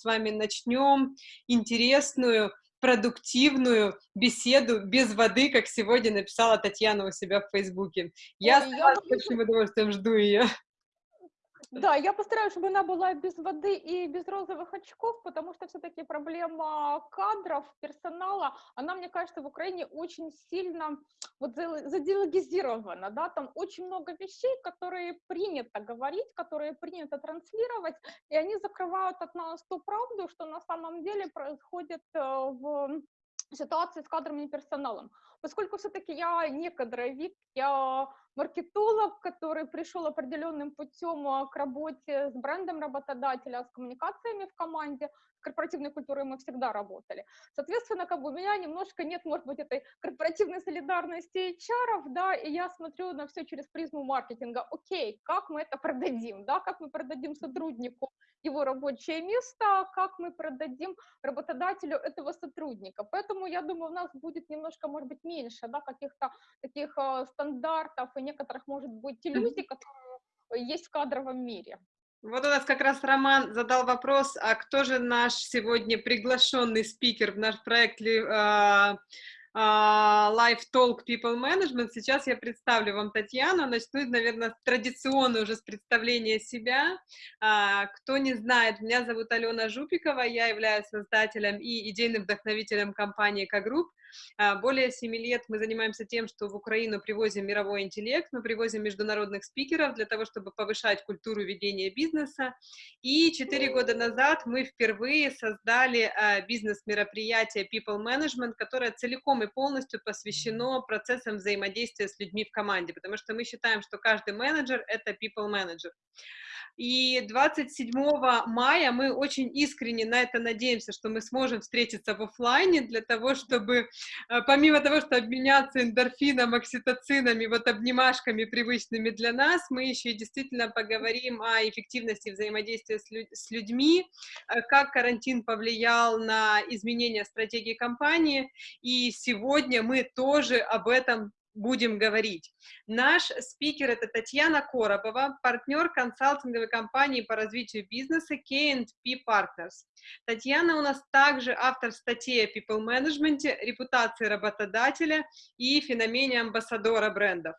с вами начнем интересную, продуктивную беседу без воды, как сегодня написала Татьяна у себя в Фейсбуке. Я Ой, с большим удовольствием жду ее. Да, я постараюсь, чтобы она была без воды и без розовых очков, потому что все-таки проблема кадров, персонала, она, мне кажется, в Украине очень сильно вот задиалогизирована, да, там очень много вещей, которые принято говорить, которые принято транслировать, и они закрывают от нас ту правду, что на самом деле происходит э, в ситуации с кадровым персоналом. Поскольку все-таки я не кадровик, я маркетолог, который пришел определенным путем а, к работе с брендом работодателя, с коммуникациями в команде, с корпоративной культурой мы всегда работали. Соответственно, как бы у меня немножко нет, может быть, этой корпоративной солидарности HR, да, и я смотрю на все через призму маркетинга. Окей, как мы это продадим, да, как мы продадим сотруднику его рабочее место, как мы продадим работодателю этого сотрудника. Поэтому, я думаю, у нас будет немножко, может быть, меньше да, каких-то таких э, стандартов и некоторых, может быть, иллюзий, которые есть в кадровом мире. Вот у нас как раз Роман задал вопрос, а кто же наш сегодня приглашенный спикер в наш проект а, Live Talk People Management. Сейчас я представлю вам Татьяну. Начну, наверное, традиционно уже с представления себя. А, кто не знает, меня зовут Алена Жупикова, я являюсь создателем и идейным вдохновителем компании К-Групп. А, более семи лет мы занимаемся тем, что в Украину привозим мировой интеллект, мы привозим международных спикеров для того, чтобы повышать культуру ведения бизнеса. И четыре года назад мы впервые создали а, бизнес-мероприятие People Management, которое целиком и полностью посвящено процессам взаимодействия с людьми в команде, потому что мы считаем, что каждый менеджер — это people manager. И 27 мая мы очень искренне на это надеемся, что мы сможем встретиться в офлайне для того, чтобы помимо того, что обменяться эндорфином, окситоцинами, вот обнимашками привычными для нас, мы еще и действительно поговорим о эффективности взаимодействия с людьми, э, как карантин повлиял на изменение стратегии компании, и сегодня мы тоже об этом будем говорить. Наш спикер — это Татьяна Коробова, партнер консалтинговой компании по развитию бизнеса K&P Partners. Татьяна у нас также автор статей о people management, репутации работодателя и феномене амбассадора брендов.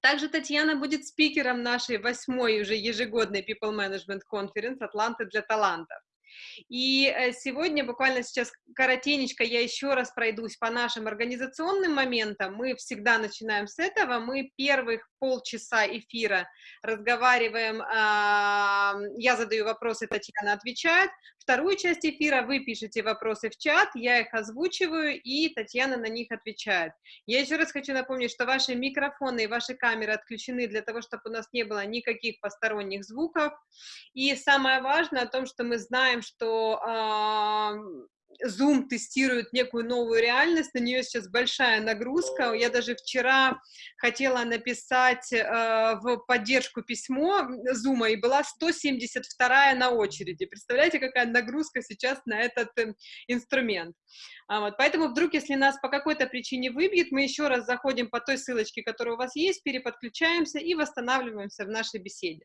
Также Татьяна будет спикером нашей восьмой уже ежегодной People Management Conference «Атланты для талантов». И э, сегодня, буквально сейчас коротенечко, я еще раз пройдусь по нашим организационным моментам. Мы всегда начинаем с этого. Мы первых полчаса эфира разговариваем, я задаю вопросы, Татьяна отвечает. Вторую часть эфира вы пишете вопросы в чат, я их озвучиваю, и Татьяна на них отвечает. Я еще раз хочу напомнить, что ваши микрофоны и ваши камеры отключены для того, чтобы у нас не было никаких посторонних звуков. И самое важное о том, что мы знаем, что Zoom тестирует некую новую реальность, на нее сейчас большая нагрузка. Я даже вчера хотела написать э, в поддержку письмо Zoom, и была 172 на очереди. Представляете, какая нагрузка сейчас на этот э, инструмент. А вот, поэтому вдруг, если нас по какой-то причине выбьет, мы еще раз заходим по той ссылочке, которая у вас есть, переподключаемся и восстанавливаемся в нашей беседе.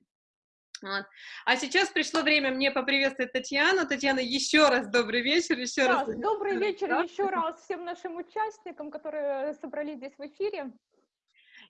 Вот. А сейчас пришло время мне поприветствовать Татьяну. Татьяна, еще раз добрый вечер, еще да, раз. Добрый вечер еще раз всем нашим участникам, которые собрались здесь в эфире.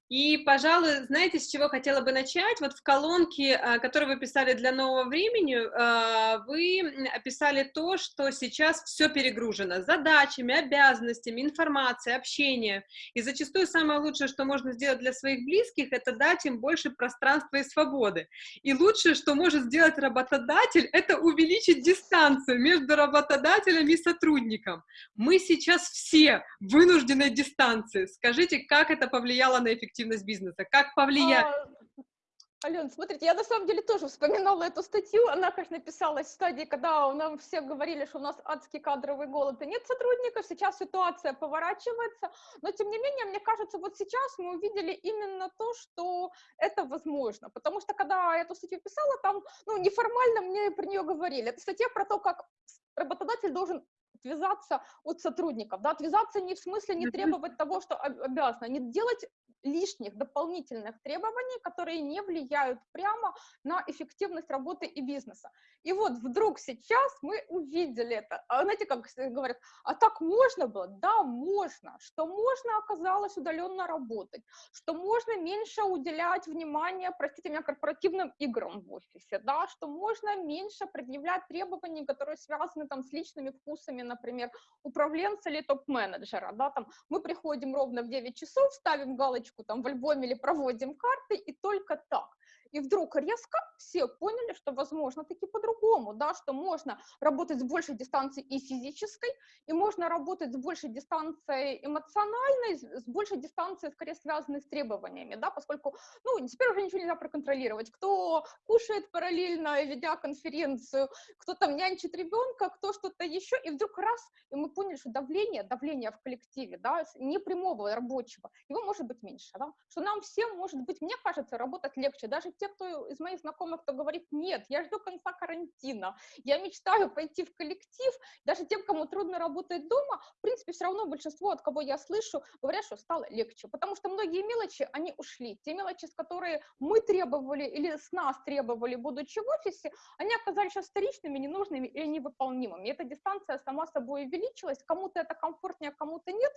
И, пожалуй, знаете, с чего хотела бы начать? Вот в колонке, а, которую вы писали для нового времени, а, вы описали то, что сейчас все перегружено задачами, обязанностями, информацией, общением. И зачастую самое лучшее, что можно сделать для своих близких, это дать им больше пространства и свободы. И лучшее, что может сделать работодатель, это увеличить дистанцию между работодателем и сотрудником. Мы сейчас все в вынужденной дистанции. Скажите, как это повлияло на эффективность эффективность бизнеса? Как повлияет? А, Ален, смотрите, я на самом деле тоже вспоминала эту статью, она, конечно, писалась в стадии, когда нам все говорили, что у нас адский кадровый голод и нет сотрудников, сейчас ситуация поворачивается, но тем не менее, мне кажется, вот сейчас мы увидели именно то, что это возможно, потому что когда я эту статью писала, там, ну, неформально мне про нее говорили, это статья про то, как работодатель должен отвязаться от сотрудников, да, отвязаться не в смысле не требовать того, что обязано, не делать лишних дополнительных требований, которые не влияют прямо на эффективность работы и бизнеса. И вот вдруг сейчас мы увидели это. А знаете, как говорят, а так можно было? Да, можно. Что можно оказалось удаленно работать, что можно меньше уделять внимания, простите меня, корпоративным играм в офисе, да, что можно меньше предъявлять требований, которые связаны там с личными вкусами, например, управленца или топ-менеджера, да, там мы приходим ровно в 9 часов, ставим галочку там в альбоме или проводим карты, и только так. И вдруг резко все поняли, что возможно таки по-другому, да, что можно работать с большей дистанцией и физической, и можно работать с большей дистанцией эмоциональной, с большей дистанцией, скорее, связанной с требованиями, да, поскольку, ну, теперь уже ничего нельзя проконтролировать, кто кушает параллельно, ведя конференцию, кто там нянчит ребенка, кто что-то еще, и вдруг раз, и мы поняли, что давление, давление в коллективе, да, непрямого рабочего, его может быть меньше, да, что нам всем, может быть, мне кажется, работать легче, даже те, кто из моих знакомых, кто говорит, нет, я жду конца карантина, я мечтаю пойти в коллектив, даже тем, кому трудно работать дома, в принципе, все равно большинство, от кого я слышу, говорят, что стало легче, потому что многие мелочи, они ушли, те мелочи, с которые мы требовали или с нас требовали, будучи в офисе, они оказались сейчас вторичными, ненужными или невыполнимыми. И эта дистанция сама собой увеличилась, кому-то это комфортнее, кому-то нет,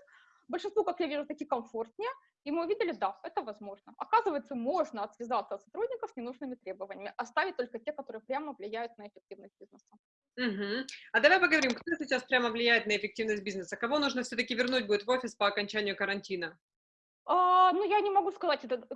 большинству, как я вижу, таки комфортнее, и мы увидели, да, это возможно. Оказывается, можно отвязаться от сотрудников с ненужными требованиями, оставить только те, которые прямо влияют на эффективность бизнеса. Угу. А давай поговорим, кто сейчас прямо влияет на эффективность бизнеса? Кого нужно все-таки вернуть будет в офис по окончанию карантина? А, ну, я не могу сказать это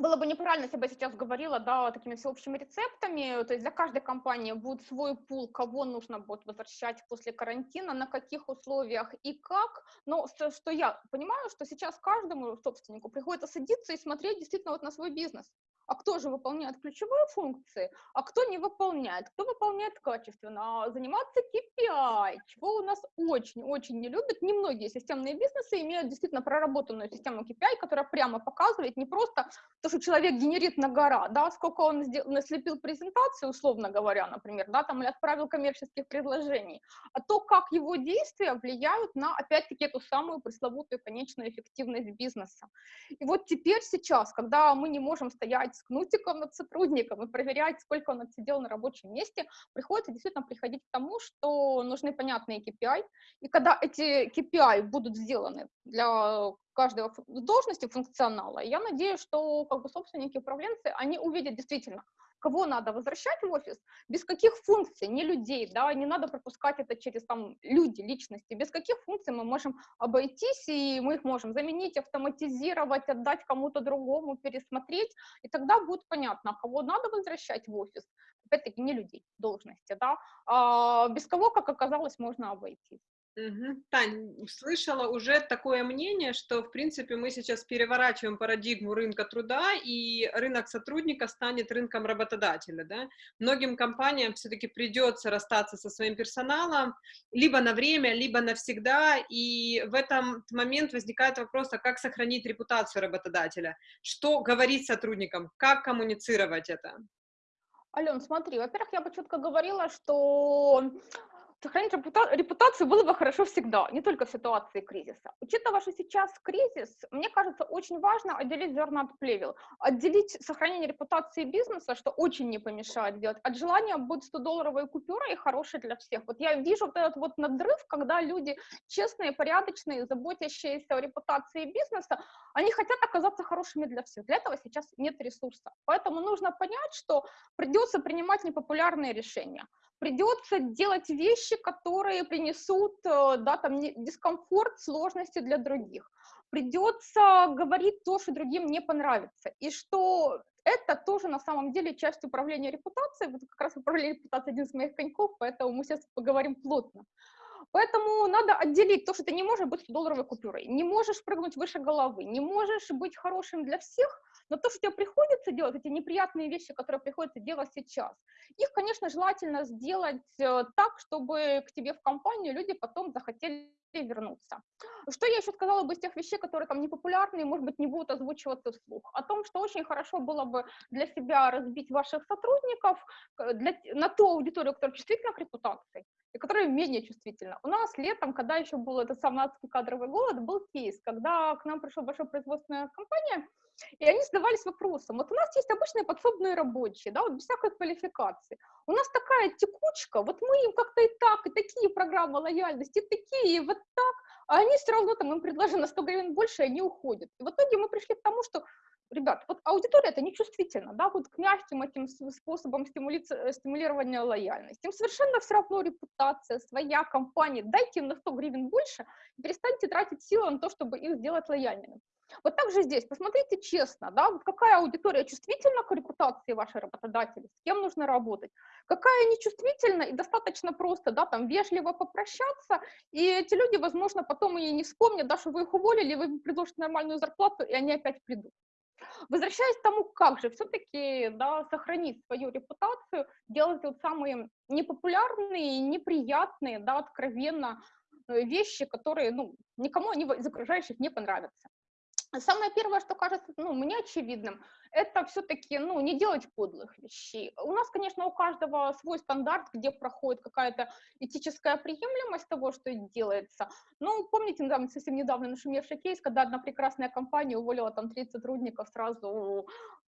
было бы неправильно, если бы я сейчас говорила, да, такими всеобщими рецептами, то есть для каждой компании будет свой пул, кого нужно будет возвращать после карантина, на каких условиях и как, но что, что я понимаю, что сейчас каждому собственнику приходится садиться и смотреть действительно вот на свой бизнес, а кто же выполняет ключевые функции, а кто не выполняет, кто выполняет качественно, а заниматься KPI, чего у нас очень-очень не любят, немногие системные бизнесы имеют действительно проработанную систему KPI, которая прямо показывает не просто то, что человек генерит на гора, да, сколько он сделал, наслепил презентацию, условно говоря, например, да, там, или отправил коммерческих предложений, а то, как его действия влияют на, опять-таки, эту самую пресловутую конечную эффективность бизнеса. И вот теперь, сейчас, когда мы не можем стоять с кнутиком над сотрудником и проверять, сколько он отсидел на рабочем месте, приходится действительно приходить к тому, что нужны понятные KPI, и когда эти KPI будут сделаны для каждой должности функционала, я надеюсь, что как бы собственники, управленцы, они увидят действительно, кого надо возвращать в офис, без каких функций, не людей, да, не надо пропускать это через там люди, личности, без каких функций мы можем обойтись, и мы их можем заменить, автоматизировать, отдать кому-то другому, пересмотреть, и тогда будет понятно, кого надо возвращать в офис, опять-таки не людей, должности, да, а без кого, как оказалось, можно обойтись. Угу. Тань, слышала уже такое мнение, что, в принципе, мы сейчас переворачиваем парадигму рынка труда, и рынок сотрудника станет рынком работодателя, да? Многим компаниям все-таки придется расстаться со своим персоналом, либо на время, либо навсегда, и в этом момент возникает вопрос, а как сохранить репутацию работодателя? Что говорить сотрудникам? Как коммуницировать это? Ален, смотри, во-первых, я бы четко говорила, что сохранить репутацию было бы хорошо всегда, не только в ситуации кризиса. Учитывая, что сейчас кризис, мне кажется, очень важно отделить зерна от плевел, отделить сохранение репутации бизнеса, что очень не помешает делать, от желания быть 100-долларовой купюрой хорошей для всех. Вот я вижу вот этот вот надрыв, когда люди честные, порядочные, заботящиеся о репутации бизнеса, они хотят оказаться хорошими для всех. Для этого сейчас нет ресурса. Поэтому нужно понять, что придется принимать непопулярные решения придется делать вещи, которые принесут э, да, там, дискомфорт, сложности для других. Придется говорить то, что другим не понравится. И что это тоже на самом деле часть управления репутацией. Вот как раз управление репутацией один из моих коньков, поэтому мы сейчас поговорим плотно. Поэтому надо отделить то, что ты не можешь быть 100-долларовой купюрой, не можешь прыгнуть выше головы, не можешь быть хорошим для всех, но то, что тебе приходится делать, эти неприятные вещи, которые приходится делать сейчас, их, конечно, желательно сделать э, так, чтобы к тебе в компанию люди потом захотели вернуться. Что я еще сказала бы из тех вещей, которые там непопулярные, может быть, не будут озвучиваться вслух? О том, что очень хорошо было бы для себя разбить ваших сотрудников для, на ту аудиторию, которая чувствительна к репутации, и которая менее чувствительны. У нас летом, когда еще был этот самый кадровый голод, был кейс, когда к нам пришла большая производственная компания, и они задавались вопросом, вот у нас есть обычные подсобные рабочие, да, вот без всякой квалификации. У нас такая текучка, вот мы им как-то и так, и такие программы лояльности, и такие, и вот так, а они все равно там им предложили на 100 гривен больше, и они уходят. И в итоге мы пришли к тому, что ребят, вот аудитория это не чувствительно, да, вот к мягким этим способам э, стимулирования лояльности. Им совершенно все равно репутация, своя компания, дайте им на 100 гривен больше и перестаньте тратить силы на то, чтобы их сделать лояльными. Вот так же здесь, посмотрите честно, да, какая аудитория чувствительна к репутации вашей работодателя, с кем нужно работать, какая нечувствительна и достаточно просто, да, там, вежливо попрощаться, и эти люди, возможно, потом и не вспомнят, да, что вы их уволили, вы предложите нормальную зарплату, и они опять придут. Возвращаясь к тому, как же все-таки да, сохранить свою репутацию, делать вот самые непопулярные, неприятные, да, откровенно э, вещи, которые ну, никому из окружающих не понравятся. Самое первое, что кажется ну, мне очевидным, это все-таки ну, не делать подлых вещей. У нас, конечно, у каждого свой стандарт, где проходит какая-то этическая приемлемость того, что делается. Ну, помните, недавно, совсем недавно нашумевший кейс, когда одна прекрасная компания уволила там 30 сотрудников сразу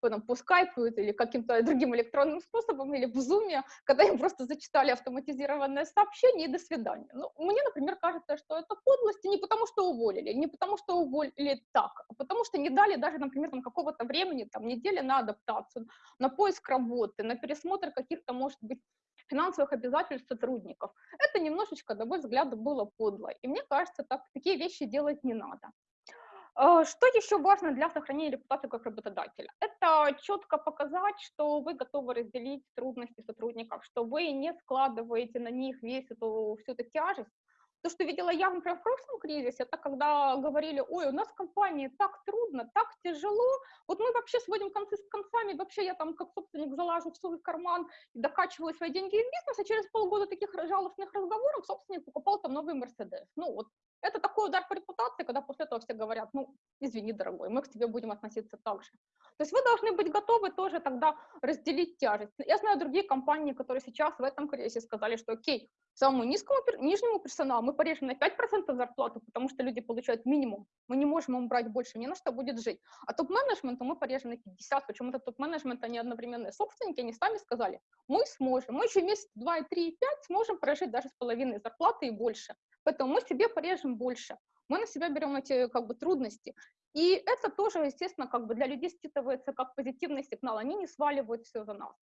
там, по скайпу или каким-то другим электронным способом, или в зуме, когда им просто зачитали автоматизированное сообщение и до свидания. Ну, мне, например, кажется, что это подлость, не потому, что уволили, не потому, что уволили так, а потому что не дали даже, например, там какого-то времени, там, недели на адаптацию, на поиск работы, на пересмотр каких-то, может быть, финансовых обязательств сотрудников. Это немножечко, на мой взгляд, было подло. И мне кажется, так, такие вещи делать не надо. А, что еще важно для сохранения репутации как работодателя? Это четко показать, что вы готовы разделить трудности сотрудников, что вы не складываете на них весь эту всю эту тяжесть, то, что видела я, например, в прошлом кризисе, это когда говорили, ой, у нас в компании так трудно, так тяжело, вот мы вообще сводим концы с концами, вообще я там как собственник залажу в свой карман и докачиваю свои деньги из бизнеса, через полгода таких жалостных разговоров собственник покупал там новый Мерседес. Ну вот, это такой удар по репутации, когда после этого все говорят, ну, извини, дорогой, мы к тебе будем относиться так же. То есть вы должны быть готовы тоже тогда разделить тяжесть. Я знаю другие компании, которые сейчас в этом кризисе сказали, что окей, самому низкому, нижнему персоналу мы порежем на 5% зарплату, потому что люди получают минимум. Мы не можем им брать больше, ни на что будет жить. А топ-менеджменту мы порежем на 50%. Почему-то топ-менеджмент, они одновременные собственники, они сами сказали, мы сможем, мы еще месяц, два, и три, и пять сможем прожить даже с половиной зарплаты и больше. Поэтому мы себе порежем больше. Мы на себя берем эти как бы трудности. И это тоже, естественно, как бы для людей считывается как позитивный сигнал. Они не сваливают все за нас.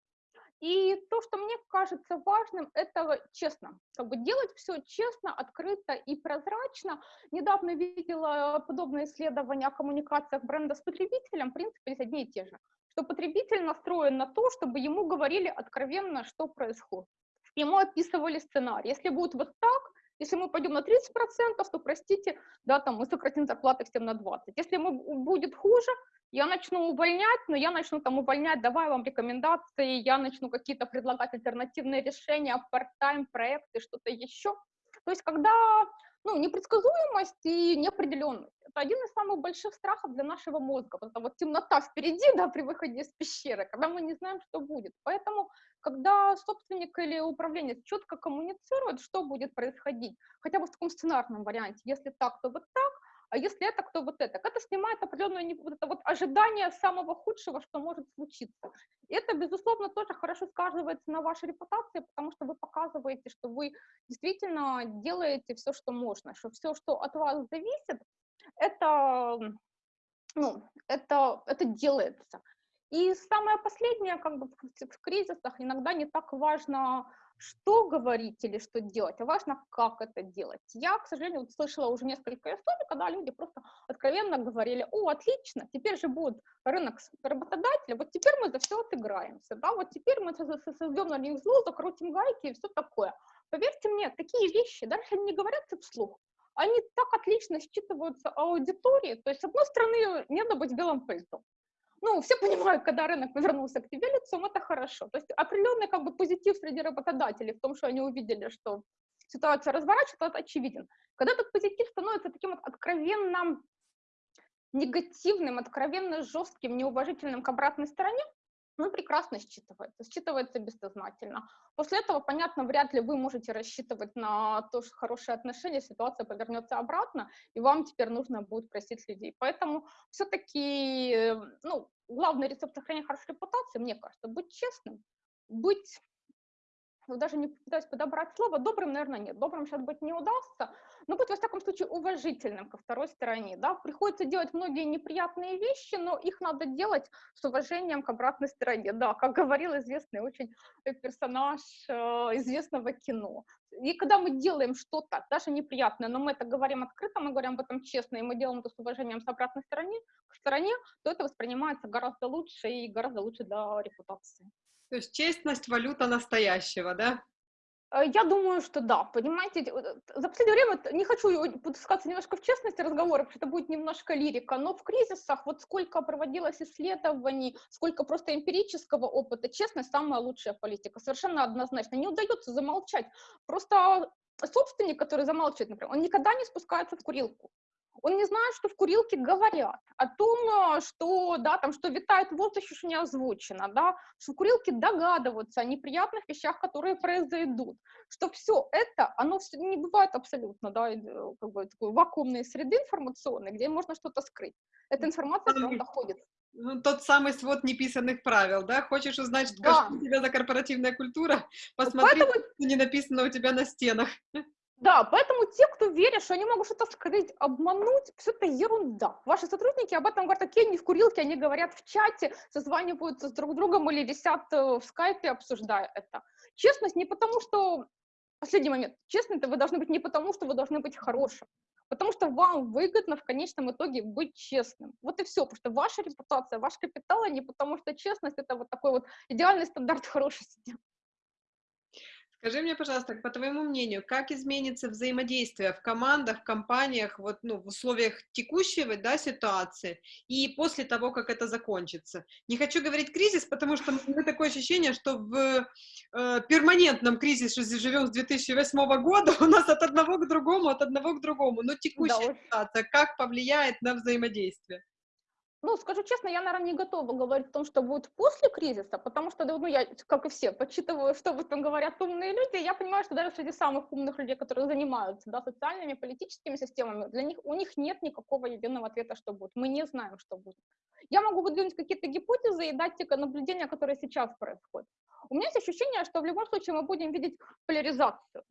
И то, что мне кажется важным, это честно. Как бы делать все честно, открыто и прозрачно. Недавно видела подобное исследование о коммуникациях бренда с потребителем. В принципе, есть одни и те же. Что потребитель настроен на то, чтобы ему говорили откровенно, что происходит. Ему описывали сценарий. Если будет вот так, если мы пойдем на 30%, то, простите, да, там мы сократим зарплаты всем на 20%. Если мы, будет хуже, я начну увольнять, но я начну там увольнять, давай вам рекомендации, я начну какие-то предлагать альтернативные решения, part-time проекты, что-то еще. То есть когда ну, непредсказуемость и неопределенность. Это один из самых больших страхов для нашего мозга. Вот эта вот темнота впереди, да, при выходе из пещеры, когда мы не знаем, что будет. Поэтому, когда собственник или управленец четко коммуницирует, что будет происходить, хотя бы в таком сценарном варианте, если так, то вот так, а если это, кто вот это. Это снимает определенное вот это вот ожидание самого худшего, что может случиться. И это, безусловно, тоже хорошо сказывается на вашей репутации, потому что вы показываете, что вы действительно делаете все, что можно, что все, что от вас зависит, это, ну, это, это делается. И самое последнее, как бы в, в кризисах иногда не так важно что говорить или что делать, а важно, как это делать. Я, к сожалению, вот слышала уже несколько историй, когда люди просто откровенно говорили, о, отлично, теперь же будет рынок работодателя, вот теперь мы за все отыграемся, да, вот теперь мы создем на них зло, закрутим гайки и все такое. Поверьте мне, такие вещи, даже не говорятся вслух, они так отлично считываются аудитории, то есть, с одной стороны, не надо быть белым пальцом, ну, все понимают, когда рынок повернулся к тебе лицом, это хорошо. То есть определенный как бы позитив среди работодателей в том, что они увидели, что ситуация разворачивается, это очевиден. Когда этот позитив становится таким вот откровенно негативным, откровенно жестким, неуважительным к обратной стороне, ну, прекрасно считывается, считывается бессознательно. После этого, понятно, вряд ли вы можете рассчитывать на то, что хорошие отношения, ситуация повернется обратно, и вам теперь нужно будет просить людей. Поэтому все-таки, ну, главный рецепт сохранения хорошей репутации, мне кажется, быть честным, быть даже не пытаюсь подобрать слово, добрым, наверное, нет. Добрым сейчас быть не удастся, но быть, во всяком случае, уважительным ко второй стороне, да. Приходится делать многие неприятные вещи, но их надо делать с уважением к обратной стороне, да, как говорил известный очень персонаж э, известного кино. И когда мы делаем что-то, даже неприятное, но мы это говорим открыто, мы говорим об этом честно, и мы делаем это с уважением с обратной стороны, к стороне, то это воспринимается гораздо лучше и гораздо лучше для репутации. То есть честность – валюта настоящего, да? Э, я думаю, что да. Понимаете, за последнее время не хочу пускаться немножко в честности разговора, потому что это будет немножко лирика, но в кризисах вот сколько проводилось исследований, сколько просто эмпирического опыта, честность самая лучшая политика, совершенно однозначно. Не удается замолчать. Просто собственник, который замалчивает, например, он никогда не спускается в курилку он не знает, что в курилке говорят о том, э, что, да, там, что витает в воздухе, что не озвучено, да, что в курилке догадываются о неприятных вещах, которые произойдут, что все это, оно все не бывает абсолютно, да, э, как бы такой вакуумной среды информационной, где можно что-то скрыть. Эта информация все равно доходит. Ну, тот самый свод неписанных правил, да? Хочешь узнать, да. что у тебя за корпоративная культура? Посмотри, Поэтому... что не написано у тебя на стенах. Да, поэтому те, кто верит, что они могут что-то скрыть, обмануть, все это ерунда. Ваши сотрудники об этом говорят, такие они в курилке, они говорят в чате, созваниваются с друг другом или висят э, в скайпе, обсуждая это. Честность не потому, что... Последний момент. Честно, это вы должны быть не потому, что вы должны быть хорошим, потому что вам выгодно в конечном итоге быть честным. Вот и все, потому что ваша репутация, ваш капитал, а не потому что честность — это вот такой вот идеальный стандарт хорошести. Скажи мне, пожалуйста, по твоему мнению, как изменится взаимодействие в командах, в компаниях, вот, ну, в условиях текущей да, ситуации и после того, как это закончится? Не хочу говорить кризис, потому что мы такое ощущение, что в э, перманентном кризисе живем с 2008 года, у нас от одного к другому, от одного к другому. Но текущая да, ситуация как повлияет на взаимодействие? Ну, скажу честно, я, наверное, не готова говорить о том, что будет после кризиса, потому что, ну, я, как и все, подсчитываю, что об этом говорят умные люди, и я понимаю, что даже среди самых умных людей, которые занимаются, да, социальными, политическими системами, для них, у них нет никакого единого ответа, что будет. Мы не знаем, что будет. Я могу выдвинуть какие-то гипотезы и дать те наблюдения, которые сейчас происходят. У меня есть ощущение, что в любом случае мы будем видеть поляризацию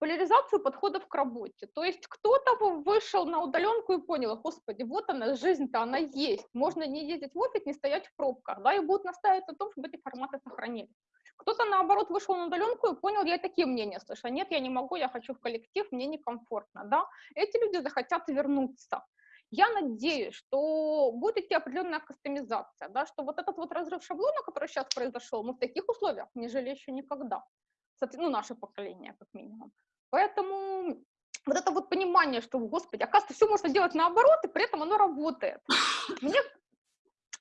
поляризацию подходов к работе. То есть кто-то вышел на удаленку и понял, господи, вот она, жизнь-то, она есть. Можно не ездить в офис, не стоять в пробках, да, и будут настаивать на том, чтобы эти форматы сохранились. Кто-то, наоборот, вышел на удаленку и понял, я такие мнения слышу, нет, я не могу, я хочу в коллектив, мне некомфортно, да. Эти люди захотят вернуться. Я надеюсь, что будет идти определенная кастомизация, да, что вот этот вот разрыв шаблона, который сейчас произошел, мы в таких условиях не жили еще никогда. Ну, наше поколение, как минимум. Поэтому вот это вот понимание, что, господи, оказывается, все можно делать наоборот, и при этом оно работает. Мне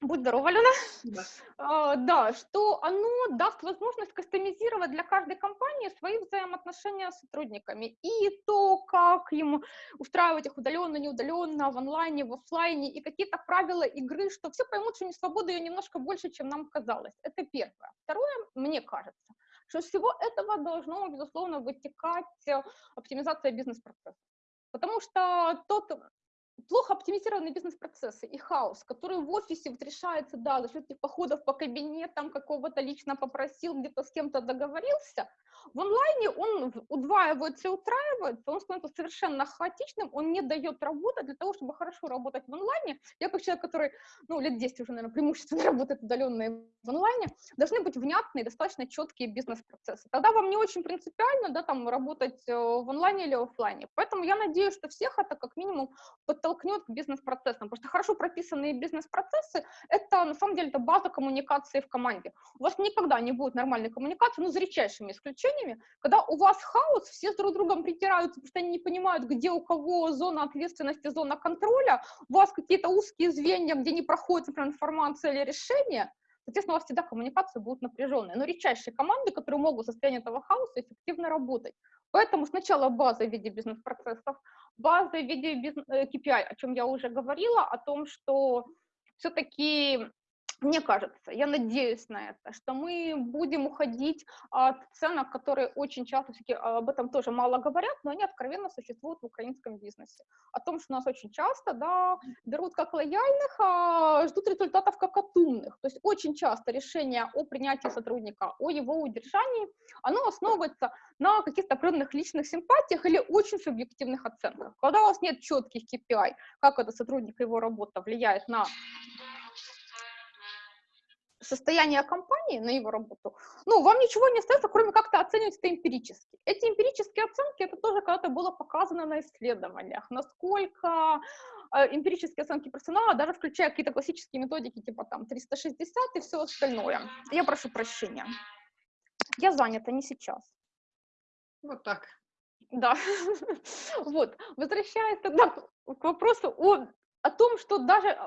Будь здорова, Алена. Да. А, да, что оно даст возможность кастомизировать для каждой компании свои взаимоотношения с сотрудниками. И то, как им устраивать их удаленно, неудаленно, в онлайне, в офлайне, и какие-то правила игры, что все поймут, что не свобода ее немножко больше, чем нам казалось. Это первое. Второе, мне кажется, что из всего этого должно, безусловно, вытекать э, оптимизация бизнес-процесса. Потому что тот плохо оптимизированные бизнес-процессы и хаос, который в офисе вот решается, да, за счет этих походов по кабинетам, какого-то лично попросил, где-то с кем-то договорился, в онлайне он удваивается утраивается, он становится совершенно хаотичным, он не дает работы для того, чтобы хорошо работать в онлайне. Я как человек, который, ну, лет 10 уже, наверное, преимущественно работает удаленно в онлайне, должны быть внятные, достаточно четкие бизнес-процессы. Тогда вам не очень принципиально, да, там, работать э, в онлайне или офлайне. Поэтому я надеюсь, что всех это как минимум подтолкнет к бизнес-процессам, потому что хорошо прописанные бизнес-процессы — это, на самом деле, это база коммуникации в команде. У вас никогда не будет нормальной коммуникации, ну, за редчайшими исключениями, когда у вас хаос, все с друг другом притираются, потому что они не понимают, где у кого зона ответственности, зона контроля, у вас какие-то узкие звенья, где не проходит, например, информация или решение, соответственно, у вас всегда коммуникации будут напряженные. Но редчайшие команды, которые могут в состоянии этого хаоса эффективно работать. Поэтому сначала база в виде бизнес-процессов, база в виде KPI, э, о чем я уже говорила, о том, что все-таки мне кажется, я надеюсь на это, что мы будем уходить от ценок, которые очень часто, все об этом тоже мало говорят, но они откровенно существуют в украинском бизнесе. О том, что нас очень часто да, берут как лояльных, а ждут результатов как от умных. То есть очень часто решение о принятии сотрудника, о его удержании, оно основывается на каких-то определенных личных симпатиях или очень субъективных оценках. Когда у вас нет четких KPI, как это сотрудник и его работа влияет на состояние компании на его работу, ну, вам ничего не остается, кроме как-то оценивать это эмпирически. Эти эмпирические оценки, это тоже когда-то было показано на исследованиях, насколько э, эмпирические оценки персонала, даже включая какие-то классические методики, типа там 360 и все остальное. Я прошу прощения. Я занята, не сейчас. Вот так. Да. вот. Возвращаясь тогда к вопросу о, о том, что даже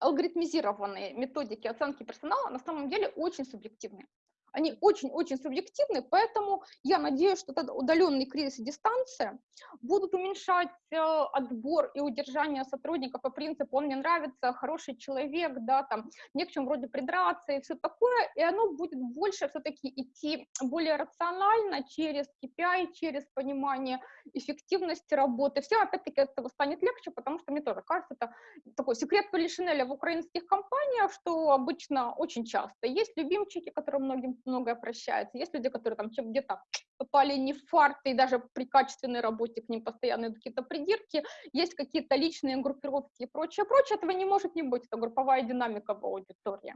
алгоритмизированные методики оценки персонала на самом деле очень субъективны они очень-очень субъективны, поэтому я надеюсь, что этот удаленный кризис и дистанция будут уменьшать э, отбор и удержание сотрудников по принципу «он мне нравится, хороший человек», да, там, не к чему вроде придраться и все такое, и оно будет больше все-таки идти более рационально через KPI, через понимание эффективности работы. Всем, опять-таки, от этого станет легче, потому что мне тоже кажется, это такой секрет Полишинеля в украинских компаниях, что обычно очень часто есть любимчики, которые многим многое прощается. Есть люди, которые там где-то попали не в фарт, и даже при качественной работе к ним постоянно идут какие-то придирки, есть какие-то личные группировки и прочее, прочее, этого не может не быть, это групповая динамика в аудитории.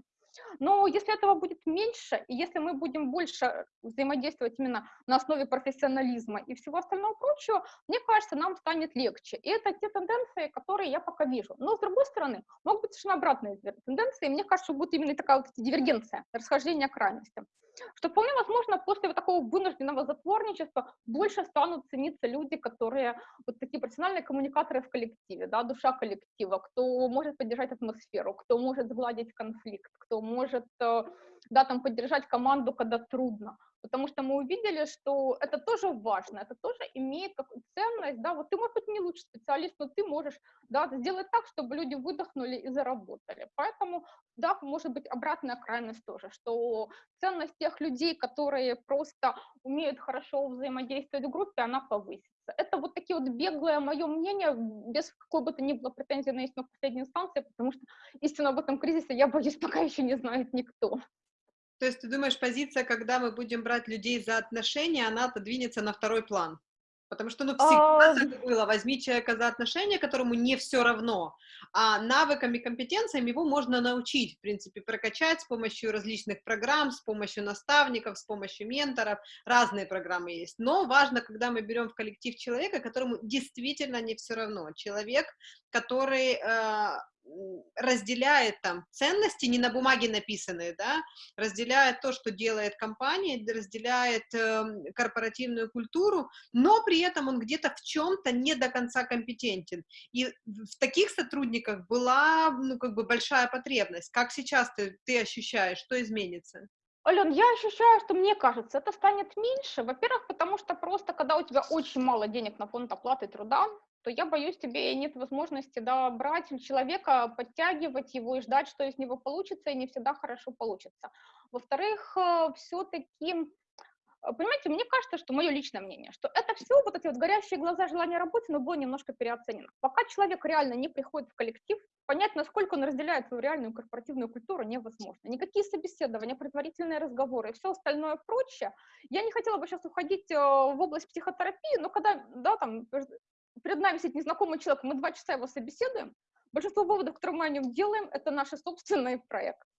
Но если этого будет меньше, и если мы будем больше взаимодействовать именно на основе профессионализма и всего остального прочего, мне кажется, нам станет легче. И это те тенденции, которые я пока вижу. Но, с другой стороны, могут быть совершенно обратные тенденции, и мне кажется, будет именно такая вот дивергенция, расхождение крайностям что вполне возможно после вот такого вынужденного затворничества больше станут цениться люди, которые вот такие профессиональные коммуникаторы в коллективе, да, душа коллектива, кто может поддержать атмосферу, кто может сгладить конфликт, кто может э, да, там поддержать команду, когда трудно, потому что мы увидели, что это тоже важно, это тоже имеет какую ценность, да, вот ты, может быть, не лучший специалист, но ты можешь, да, сделать так, чтобы люди выдохнули и заработали, поэтому, да, может быть, обратная крайность тоже, что ценность тех людей, которые просто умеют хорошо взаимодействовать в группе, она повысится. Это вот такие вот беглое мое мнение, без какой бы то ни было претензии на истину последней инстанции, потому что истину об этом кризисе, я боюсь, пока еще не знает никто. То есть ты думаешь, позиция, когда мы будем брать людей за отношения, она отодвинется на второй план? Потому что, ну, всегда а... так было. Возьми человека за отношения, которому не все равно, а навыками, компетенциями его можно научить, в принципе, прокачать с помощью различных программ, с помощью наставников, с помощью менторов. Разные программы есть. Но важно, когда мы берем в коллектив человека, которому действительно не все равно. Человек, который э, разделяет там ценности, не на бумаге написанные, да, разделяет то, что делает компания, разделяет э, корпоративную культуру, но при этом он где-то в чем-то не до конца компетентен. И в таких сотрудниках была, ну, как бы большая потребность. Как сейчас ты, ты ощущаешь, что изменится? Ален, я ощущаю, что мне кажется, это станет меньше. Во-первых, потому что просто, когда у тебя очень мало денег на фонд оплаты труда, то я боюсь, тебе нет возможности да, брать человека, подтягивать его и ждать, что из него получится, и не всегда хорошо получится. Во-вторых, э, все-таки э, Понимаете, мне кажется, что мое личное мнение, что это все, вот эти вот горящие глаза, желание работать, но было немножко переоценено. Пока человек реально не приходит в коллектив, понять, насколько он разделяет свою реальную корпоративную культуру, невозможно. Никакие собеседования, предварительные разговоры и все остальное прочее. Я не хотела бы сейчас уходить э, в область психотерапии, но когда, да, там, перед нами сидит незнакомый человек, мы два часа его собеседуем, большинство выводов, которые мы о нем делаем, это наши собственные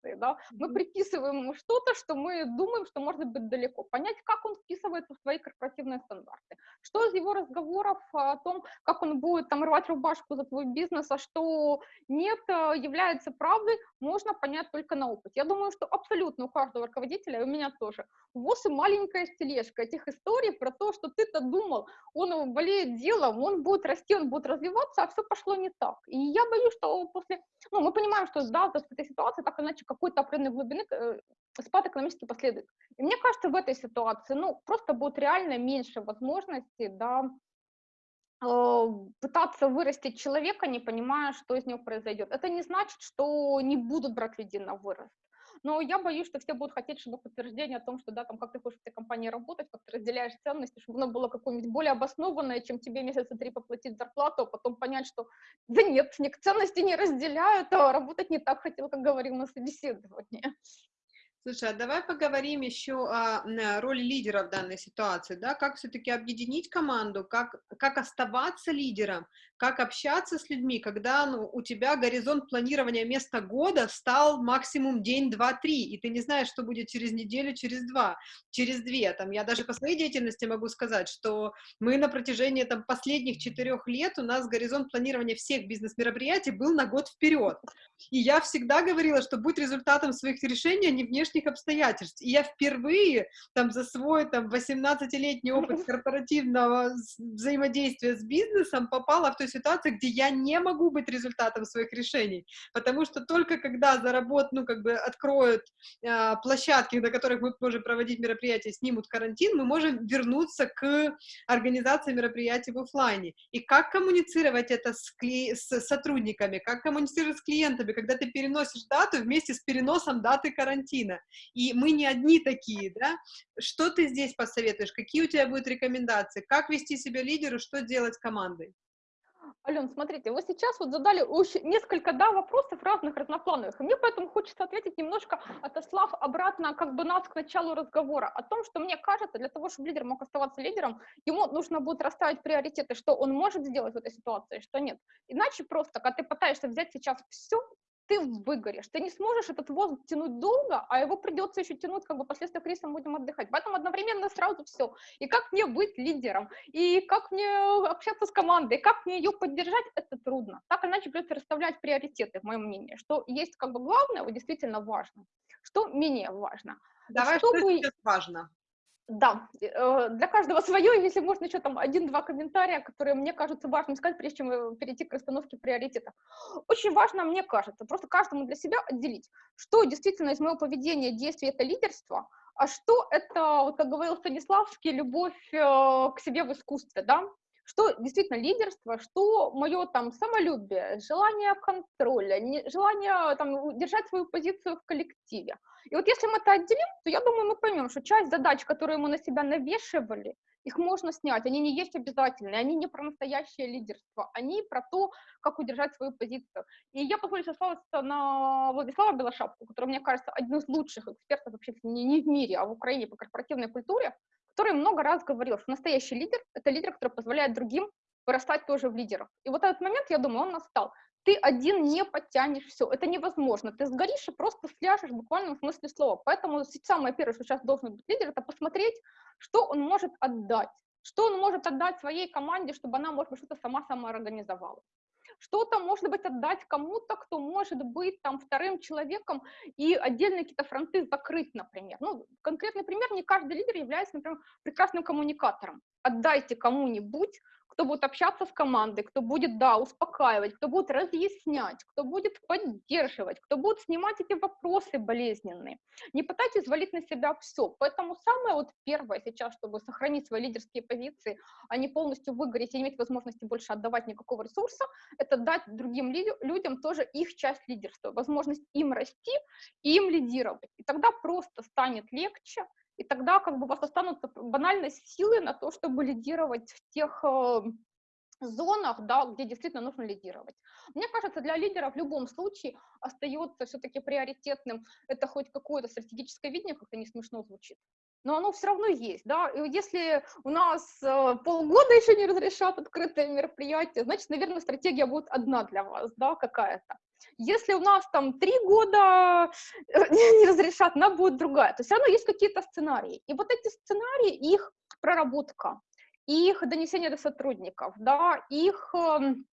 проекции, да, мы приписываем ему что-то, что мы думаем, что может быть далеко, понять, как он вписывается в свои корпоративные стандарты, что из его разговоров о том, как он будет там рвать рубашку за твой бизнес, а что нет, э, является правдой, можно понять только на опыте. Я думаю, что абсолютно у каждого руководителя, и у меня тоже, ВОЗ и маленькая тележка этих историй про то, что ты-то думал, он болеет делом, он будет расти, он будет развиваться, а все пошло не так. И я боюсь, что после, ну, мы понимаем, что да, в этой ситуации так иначе какой-то определенной глубины э, спад экономически последует. И мне кажется, в этой ситуации, ну, просто будет реально меньше возможностей, да, пытаться вырастить человека, не понимая, что из него произойдет. Это не значит, что не будут брать людей на вырост. Но я боюсь, что все будут хотеть, чтобы подтверждение о том, что да, там, как ты хочешь в этой компании работать, как ты разделяешь ценности, чтобы оно было какое-нибудь более обоснованное, чем тебе месяца три поплатить зарплату, а потом понять, что да нет, ценности не разделяют, а работать не так хотел, как говорил на собеседовании. Слушай, а давай поговорим еще о роли лидера в данной ситуации, да, как все-таки объединить команду, как, как оставаться лидером, как общаться с людьми, когда ну, у тебя горизонт планирования места года стал максимум день, два, три, и ты не знаешь, что будет через неделю, через два, через две, там, я даже по своей деятельности могу сказать, что мы на протяжении, там, последних четырех лет, у нас горизонт планирования всех бизнес-мероприятий был на год вперед, и я всегда говорила, что будь результатом своих решений, а не внешних обстоятельств. И я впервые там за свой там 18-летний опыт корпоративного взаимодействия с бизнесом попала в ту ситуацию, где я не могу быть результатом своих решений, потому что только когда заработ, ну, как бы откроют э, площадки, на которых мы можем проводить мероприятия, снимут карантин, мы можем вернуться к организации мероприятий в офлайне. И как коммуницировать это с, кли... с сотрудниками, как коммуницировать с клиентами, когда ты переносишь дату вместе с переносом даты карантина. И мы не одни такие, да? Что ты здесь посоветуешь? Какие у тебя будут рекомендации? Как вести себя лидеру? Что делать с командой? Ален, смотрите, вы сейчас вот задали несколько, да, вопросов разных, разноплановых, и мне поэтому хочется ответить немножко, отослав обратно как бы нас к началу разговора, о том, что мне кажется, для того, чтобы лидер мог оставаться лидером, ему нужно будет расставить приоритеты, что он может сделать в этой ситуации, что нет. Иначе просто, когда ты пытаешься взять сейчас все ты выгоришь, ты не сможешь этот воздух тянуть долго, а его придется еще тянуть, как бы последствия кризиса будем отдыхать. Поэтому одновременно сразу все. И как мне быть лидером, и как мне общаться с командой, и как мне ее поддержать, это трудно. Так иначе придется расставлять приоритеты, в моем мнении, что есть как бы главное, вот действительно важно, что менее важно. Давай, что, что сейчас важно? Да, э, для каждого свое, если можно еще там один-два комментария, которые мне кажутся важным сказать, прежде чем э, перейти к расстановке приоритетов. Очень важно, мне кажется, просто каждому для себя отделить, что действительно из моего поведения, действия это лидерство, а что это, вот как говорил Станиславский, любовь э, к себе в искусстве, да, что действительно лидерство, что мое там самолюбие, желание контроля, не, желание там держать свою позицию в коллективе. И вот если мы это отделим, то я думаю, мы поймем, что часть задач, которые мы на себя навешивали, их можно снять, они не есть обязательные, они не про настоящее лидерство, они про то, как удержать свою позицию. И я позволю сослаться на Владислава Белошапку, который, мне кажется, один из лучших экспертов вообще не, не в мире, а в Украине по корпоративной культуре, который много раз говорил, что настоящий лидер — это лидер, который позволяет другим вырастать тоже в лидеров. И вот этот момент, я думаю, он настал. Ты один не подтянешь все, это невозможно. Ты сгоришь и просто сляжешь в буквальном смысле слова. Поэтому самое первое, что сейчас должен быть лидер, это посмотреть, что он может отдать. Что он может отдать своей команде, чтобы она, может быть, что-то сама самоорганизовала что-то, может быть, отдать кому-то, кто может быть там вторым человеком и отдельные какие-то фронты закрыть, например. Ну, конкретный пример, не каждый лидер является, например, прекрасным коммуникатором. Отдайте кому-нибудь кто будет общаться с командой, кто будет, да, успокаивать, кто будет разъяснять, кто будет поддерживать, кто будет снимать эти вопросы болезненные. Не пытайтесь валить на себя все. Поэтому самое вот первое сейчас, чтобы сохранить свои лидерские позиции, а не полностью выгореть и иметь возможности больше отдавать никакого ресурса, это дать другим людям тоже их часть лидерства, возможность им расти и им лидировать. И тогда просто станет легче, и тогда как бы у вас останутся банальные силы на то, чтобы лидировать в тех э, зонах, да, где действительно нужно лидировать. Мне кажется, для лидера в любом случае остается все-таки приоритетным это хоть какое-то стратегическое видение, как-то не смешно звучит, но оно все равно есть, да, и если у нас э, полгода еще не разрешат открытое мероприятие, значит, наверное, стратегия будет одна для вас, да, какая-то. Если у нас там три года э, не, разрешат, она будет другая, то все равно есть какие-то сценарии, и вот эти сценарии, их проработка, их донесение до сотрудников, да, их эм,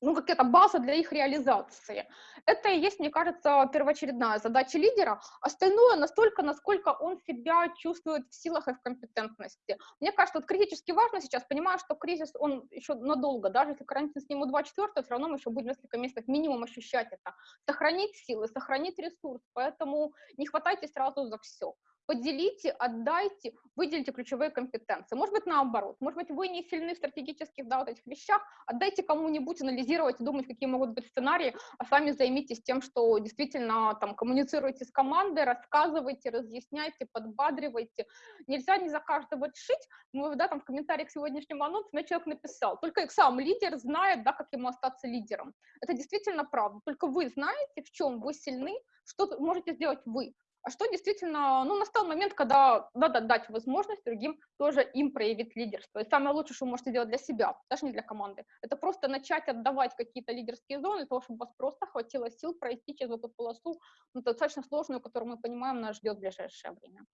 ну, какая-то база для их реализации. Это и есть, мне кажется, первоочередная задача лидера. Остальное настолько, насколько он себя чувствует в силах и в компетентности. Мне кажется, вот критически важно сейчас, понимаю, что кризис, он еще надолго, даже если карантин сниму 2 четвертого, все равно мы еще будем несколько месяцев минимум ощущать это. Сохранить силы, сохранить ресурс, поэтому не хватайте сразу за все поделите, отдайте, выделите ключевые компетенции. Может быть, наоборот. Может быть, вы не сильны в стратегических да, вот этих вещах, отдайте кому-нибудь анализировать думать, какие могут быть сценарии, а сами займитесь тем, что действительно там коммуницируйте с командой, рассказывайте, разъясняйте, подбадривайте. Нельзя не за каждого решить. Мы, да, там в комментариях к сегодняшнему анонсу мне человек написал, только сам лидер знает, да, как ему остаться лидером. Это действительно правда. Только вы знаете, в чем вы сильны, что можете сделать вы а что действительно, ну, настал момент, когда надо дать возможность другим тоже им проявить лидерство. И самое лучшее, что вы можете сделать для себя, даже не для команды, это просто начать отдавать какие-то лидерские зоны, того, чтобы вас просто хватило сил пройти через эту полосу, ну, достаточно сложную, которую мы понимаем, нас ждет в ближайшее время.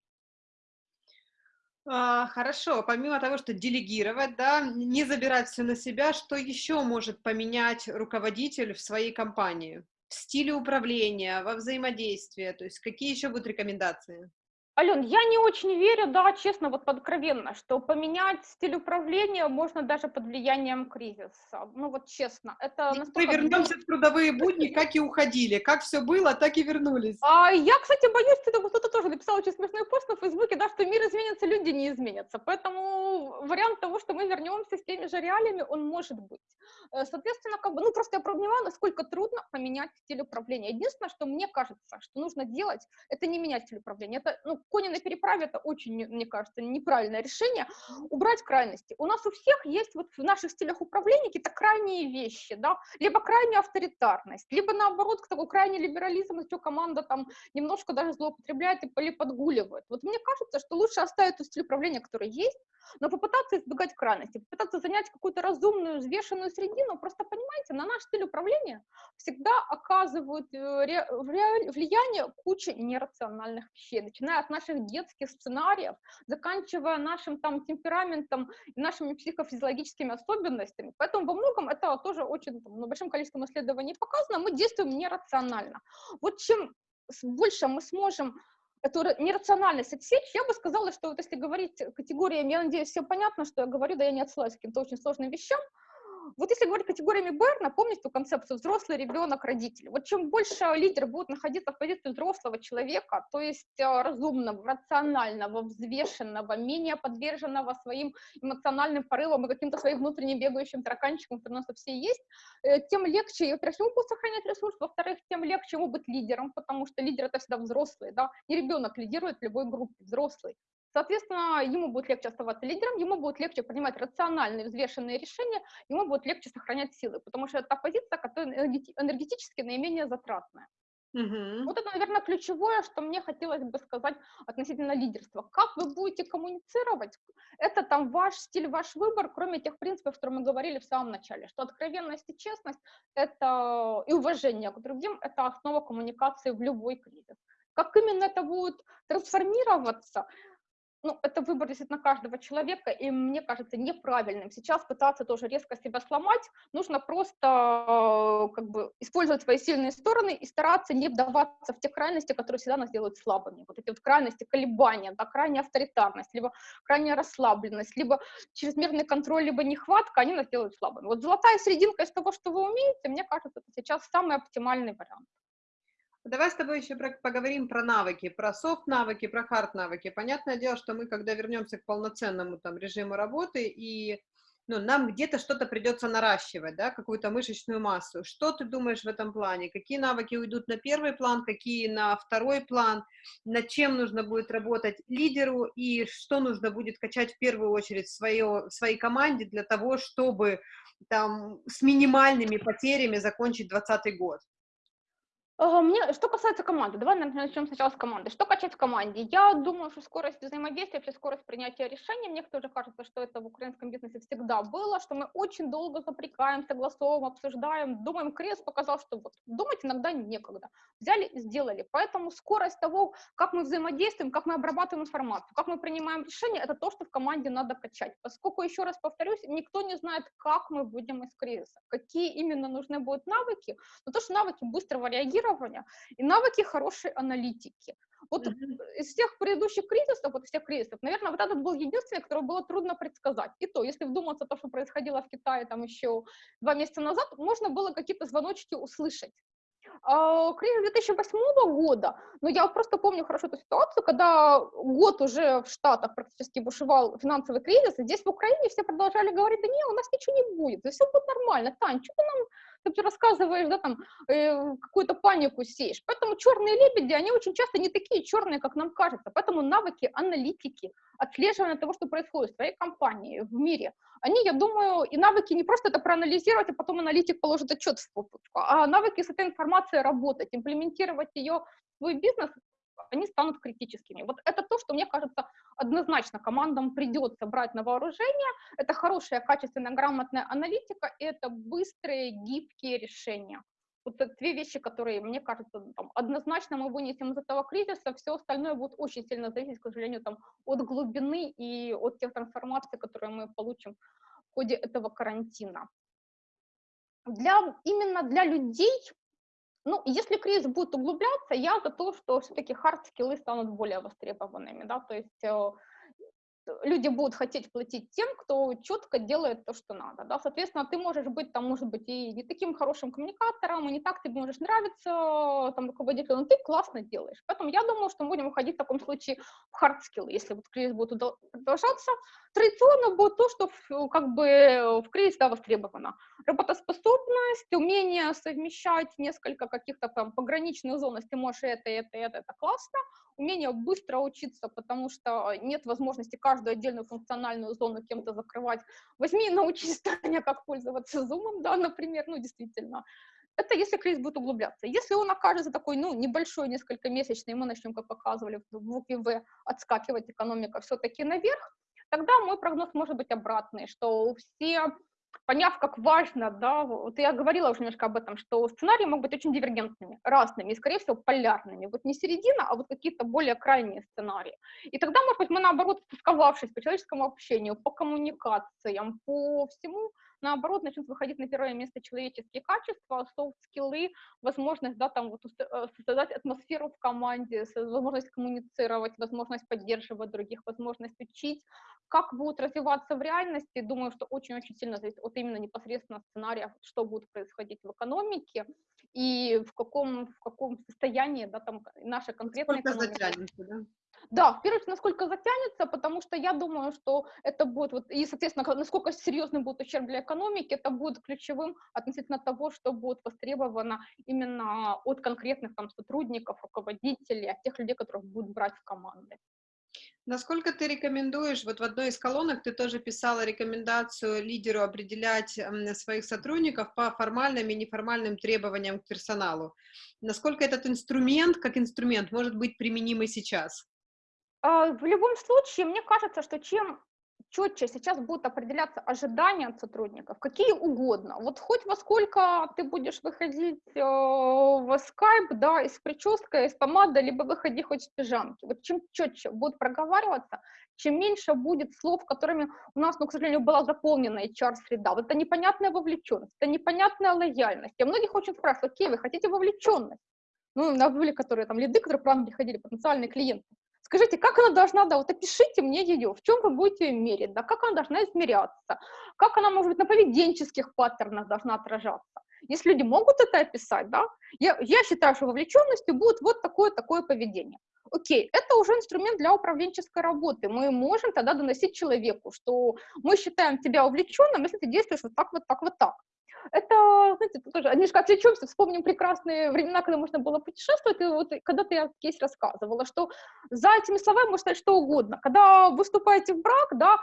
А, хорошо, помимо того, что делегировать, да, не забирать все на себя, что еще может поменять руководитель в своей компании? В стиле управления, во взаимодействии? То есть какие еще будут рекомендации? Ален, я не очень верю, да, честно, вот откровенно, что поменять стиль управления можно даже под влиянием кризиса. Ну вот честно, это и настолько... Мы вернемся в трудовые будни, как и уходили. Как все было, так и вернулись. А, я, кстати, боюсь, что кто-то тоже написал очень смешной пост на Фейсбуке, да, что мир изменится, люди не изменятся. Поэтому вариант того, что мы вернемся с теми же реалиями, он может быть. Э, соответственно, как бы, ну просто я понимаю, насколько трудно поменять стиль управления. Единственное, что мне кажется, что нужно делать, это не менять стиль управления. Это, ну, кони на переправе это очень, мне кажется, неправильное решение. Убрать крайности. У нас у всех есть вот в наших стилях управления какие-то крайние вещи, да, либо крайняя авторитарность, либо наоборот такой крайний либерализм, что команда там немножко даже злоупотребляет и подгуливает. Вот мне кажется, что лучше оставить тот стиль управления, который есть, но попытаться избегать крайности, попытаться занять какую-то разумную, взвешенную средину, просто понимаете, на наш стиль управления всегда оказывают э, влияние куча нерациональных вещей, начиная от наших детских сценариев, заканчивая нашим там темпераментом нашими психофизиологическими особенностями. Поэтому во многом это тоже очень там, ну, большим количеством исследований показано, мы действуем нерационально. Вот чем больше мы сможем эту нерациональность отсечь, я бы сказала, что вот если говорить категориями, я надеюсь, все понятно, что я говорю, да я не отсылаюсь к каким-то очень сложным вещам, вот если говорить категориями Берна, помните ту концепцию взрослый, ребенок, родитель. Вот чем больше лидер будет находиться в позиции взрослого человека, то есть э, разумного, рационального, взвешенного, менее подверженного своим эмоциональным порывам и каким-то своим внутренним бегающим тараканчикам, которые у нас все есть, э, тем легче, во-первых, ему будет сохранять ресурс, во-вторых, тем легче ему быть лидером, потому что лидер это всегда взрослый, да, не ребенок лидирует в любой группе, взрослый. Соответственно, ему будет легче оставаться лидером, ему будет легче принимать рациональные, взвешенные решения, ему будет легче сохранять силы, потому что это та позиция, которая энергетически наименее затратная. Угу. Вот это, наверное, ключевое, что мне хотелось бы сказать относительно лидерства. Как вы будете коммуницировать, это там ваш стиль, ваш выбор, кроме тех принципов, которые мы говорили в самом начале, что откровенность и честность это, и уважение к другим – это основа коммуникации в любой кризис. Как именно это будет трансформироваться – ну, это выбор действительно каждого человека, и мне кажется неправильным сейчас пытаться тоже резко себя сломать, нужно просто э, как бы использовать свои сильные стороны и стараться не вдаваться в те крайности, которые всегда нас делают слабыми. Вот эти вот крайности, колебания, да, крайняя авторитарность, либо крайняя расслабленность, либо чрезмерный контроль, либо нехватка, они нас делают слабыми. Вот золотая серединка из того, что вы умеете, мне кажется, это сейчас самый оптимальный вариант. Давай с тобой еще поговорим про навыки, про софт-навыки, про хард-навыки. Понятное дело, что мы, когда вернемся к полноценному там режиму работы, и ну, нам где-то что-то придется наращивать, да, какую-то мышечную массу. Что ты думаешь в этом плане? Какие навыки уйдут на первый план, какие на второй план? Над чем нужно будет работать лидеру и что нужно будет качать в первую очередь в, свое, в своей команде для того, чтобы там с минимальными потерями закончить 2020 год? Мне, что касается команды, давай начнем сначала с команды. Что качать в команде? Я думаю, что скорость взаимодействия, вообще скорость принятия решений, мне тоже кажется, что это в украинском бизнесе всегда было, что мы очень долго запрекаем, согласовываем, обсуждаем, думаем, крест показал, что вот думать иногда некогда. Взяли и сделали. Поэтому скорость того, как мы взаимодействуем, как мы обрабатываем информацию, как мы принимаем решения, это то, что в команде надо качать. Поскольку, еще раз повторюсь, никто не знает, как мы выйдем из кризиса, какие именно нужны будут навыки, но то, что навыки быстрого реагирования, планирования и навыки хорошей аналитики. Вот mm-hmm. из всех предыдущих кризисов, вот всех кризисов, наверное, вот этот был единственный, который было трудно предсказать. И то, если вдуматься то, что происходило в Китае там еще два месяца назад, можно было какие-то звоночки услышать. Э, кризис 2008 года, но я просто помню хорошо эту ситуацию, когда год уже в Штатах практически бушевал финансовый кризис, и здесь в Украине все продолжали говорить, да не, у нас ничего не будет, все будет нормально, Тань, что ты нам ты рассказываешь, да, там, э, какую-то панику сеешь. Поэтому черные лебеди, они очень часто не такие черные, как нам кажется. Поэтому навыки аналитики, отслеживания того, что происходит в твоей компании, в мире, они, я думаю, и навыки не просто это проанализировать, а потом аналитик положит отчет в попутку, а навыки с этой информацией работать, имплементировать ее в свой бизнес, они станут критическими. Вот это то, что, мне кажется, однозначно командам придется брать на вооружение. Это хорошая, качественная, грамотная аналитика, и это быстрые, гибкие решения. Вот две вещи, которые, мне кажется, там, однозначно мы вынесем из этого кризиса, все остальное будет очень сильно зависеть, к сожалению, там, от глубины и от тех трансформаций, которые мы получим в ходе этого карантина. Для, именно для людей ну, если кризис будет углубляться, я за то, что все-таки хард-скиллы станут более востребованными, да, то есть э, люди будут хотеть платить тем, кто четко делает то, что надо, да, соответственно, ты можешь быть там, может быть, и не таким хорошим коммуникатором, и не так тебе можешь нравиться там руководителю, но ты классно делаешь, поэтому я думаю, что мы будем уходить в таком случае в хард-скиллы, если вот кризис будет продолжаться, традиционно будет то, что как бы в кризис да, востребовано. Работоспособность, умение совмещать несколько каких-то там пограничных зон, если ты можешь это, это, это, это классно. Умение быстро учиться, потому что нет возможности каждую отдельную функциональную зону кем-то закрывать. Возьми и научись, Таня, как пользоваться Zoom, да, например, ну, действительно. Это если кризис будет углубляться. Если он окажется такой, ну, небольшой, несколько месячный, мы начнем, как показывали в букве В, отскакивать экономика все-таки наверх, тогда мой прогноз может быть обратный, что все поняв, как важно, да, вот я говорила уже немножко об этом, что сценарии могут быть очень дивергентными, разными, и, скорее всего, полярными. Вот не середина, а вот какие-то более крайние сценарии. И тогда, может быть, мы, наоборот, стосковавшись по человеческому общению, по коммуникациям, по всему, наоборот, начнут выходить на первое место человеческие качества, софт-скиллы, возможность, да, там, вот, э, создать атмосферу в команде, возможность коммуницировать, возможность поддерживать других, возможность учить, как будут развиваться в реальности, думаю, что очень-очень сильно зависит от именно непосредственно сценария, что будет происходить в экономике и в каком, в каком состоянии да, там наша конкретная Сколько экономика. Затянется, да? Да, в первую очередь, насколько затянется, потому что я думаю, что это будет, вот, и, соответственно, насколько серьезный будет ущерб для экономики, это будет ключевым относительно того, что будет востребовано именно от конкретных там сотрудников, руководителей, от тех людей, которых будут брать в команды. Насколько ты рекомендуешь, вот в одной из колонок ты тоже писала рекомендацию лидеру определять своих сотрудников по формальным и неформальным требованиям к персоналу. Насколько этот инструмент, как инструмент, может быть применим и сейчас? А, в любом случае, мне кажется, что чем четче сейчас будут определяться ожидания от сотрудников, какие угодно. Вот хоть во сколько ты будешь выходить э, в Skype, да, из прической, из помады, либо выходи хоть в пижамке. Вот чем четче будут проговариваться, чем меньше будет слов, которыми у нас, ну, к сожалению, была заполнена HR-среда. Вот это непонятная вовлеченность, это непонятная лояльность. Я многих очень спрашиваю, окей, вы хотите вовлеченность? Ну, на были, которые там лиды, которые к нам приходили, потенциальные клиенты. Скажите, как она должна, да, вот опишите мне ее, в чем вы будете ее мерить, да, как она должна измеряться, как она, может быть, на поведенческих паттернах должна отражаться. Если люди могут это описать, да, я, я считаю, что вовлеченностью будет вот такое-такое поведение. Окей, это уже инструмент для управленческой работы. Мы можем тогда доносить человеку, что мы считаем тебя увлеченным, если ты действуешь вот так, вот так, вот так это, знаете, тоже немножко отвлечемся, вспомним прекрасные времена, когда можно было путешествовать, и вот когда-то я кейс рассказывала, что за этими словами можно сказать что угодно. Когда выступаете в брак, да,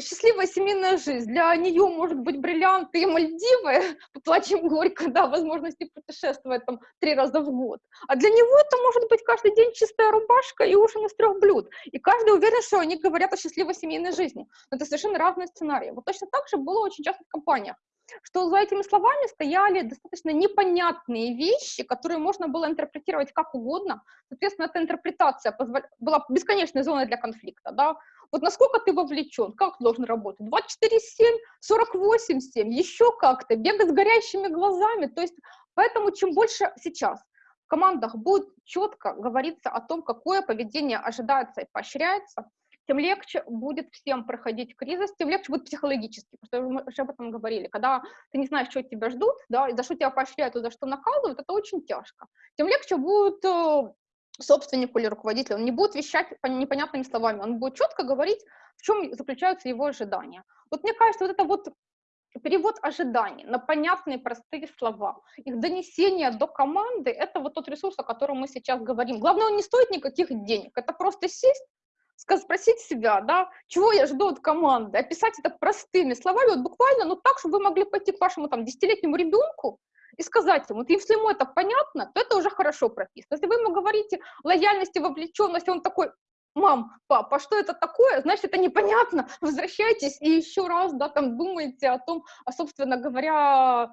счастливая семейная жизнь. Для нее может быть бриллианты и Мальдивы, поплачем горько, да, возможности путешествовать там три раза в год. А для него это может быть каждый день чистая рубашка и ужин из трех блюд. И каждый уверен, что они говорят о счастливой семейной жизни. Но это совершенно разные сценарии. Вот точно так же было очень часто в компаниях что за этими словами стояли достаточно непонятные вещи, которые можно было интерпретировать как угодно. Соответственно, эта интерпретация позвол... была бесконечной зоной для конфликта. Да? Вот насколько ты вовлечен, как должен работать? 24-7, 48-7, еще как-то, бегать с горящими глазами. То есть, поэтому чем больше сейчас в командах будет четко говориться о том, какое поведение ожидается и поощряется, тем легче будет всем проходить кризис, тем легче будет психологически, потому что мы уже об этом говорили. Когда ты не знаешь, что тебя ждут, да, и за что тебя поощряют, и за что наказывают, это очень тяжко. Тем легче будет э, собственнику или руководителю, он не будет вещать непонятными словами, он будет четко говорить, в чем заключаются его ожидания. Вот мне кажется, вот это вот перевод ожиданий на понятные простые слова, их донесение до команды, это вот тот ресурс, о котором мы сейчас говорим. Главное, он не стоит никаких денег, это просто сесть, спросить себя, да, чего я жду от команды, описать это простыми словами, вот буквально, ну так, чтобы вы могли пойти к вашему там десятилетнему ребенку и сказать ему, вот если ему это понятно, то это уже хорошо прописано. Если вы ему говорите лояльность и вовлеченность, он такой, мам, пап, а что это такое? Значит, это непонятно. Возвращайтесь и еще раз, да, там думайте о том, а, собственно говоря,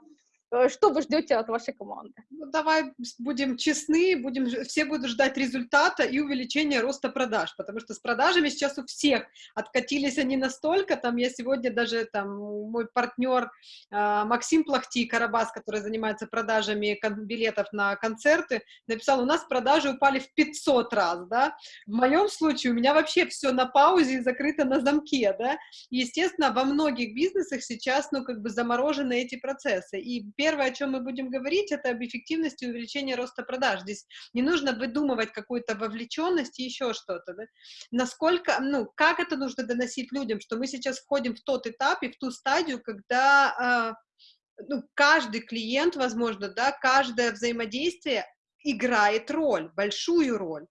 что вы ждете от вашей команды? Ну, давай будем честны, будем, все будут ждать результата и увеличения роста продаж, потому что с продажами сейчас у всех откатились они настолько, там я сегодня даже, там, мой партнер э, Максим Плахти, Карабас, который занимается продажами билетов на концерты, написал, у нас продажи упали в 500 раз, да, в моем случае у меня вообще все на паузе и закрыто на замке, да, естественно, во многих бизнесах сейчас, ну, как бы заморожены эти процессы, и первое, о чем мы будем говорить, это об эффективности увеличения роста продаж. Здесь не нужно выдумывать какую-то вовлеченность и еще что-то. Да? Насколько, ну, как это нужно доносить людям, что мы сейчас входим в тот этап и в ту стадию, когда э, ну, каждый клиент, возможно, да, каждое взаимодействие играет роль, большую роль.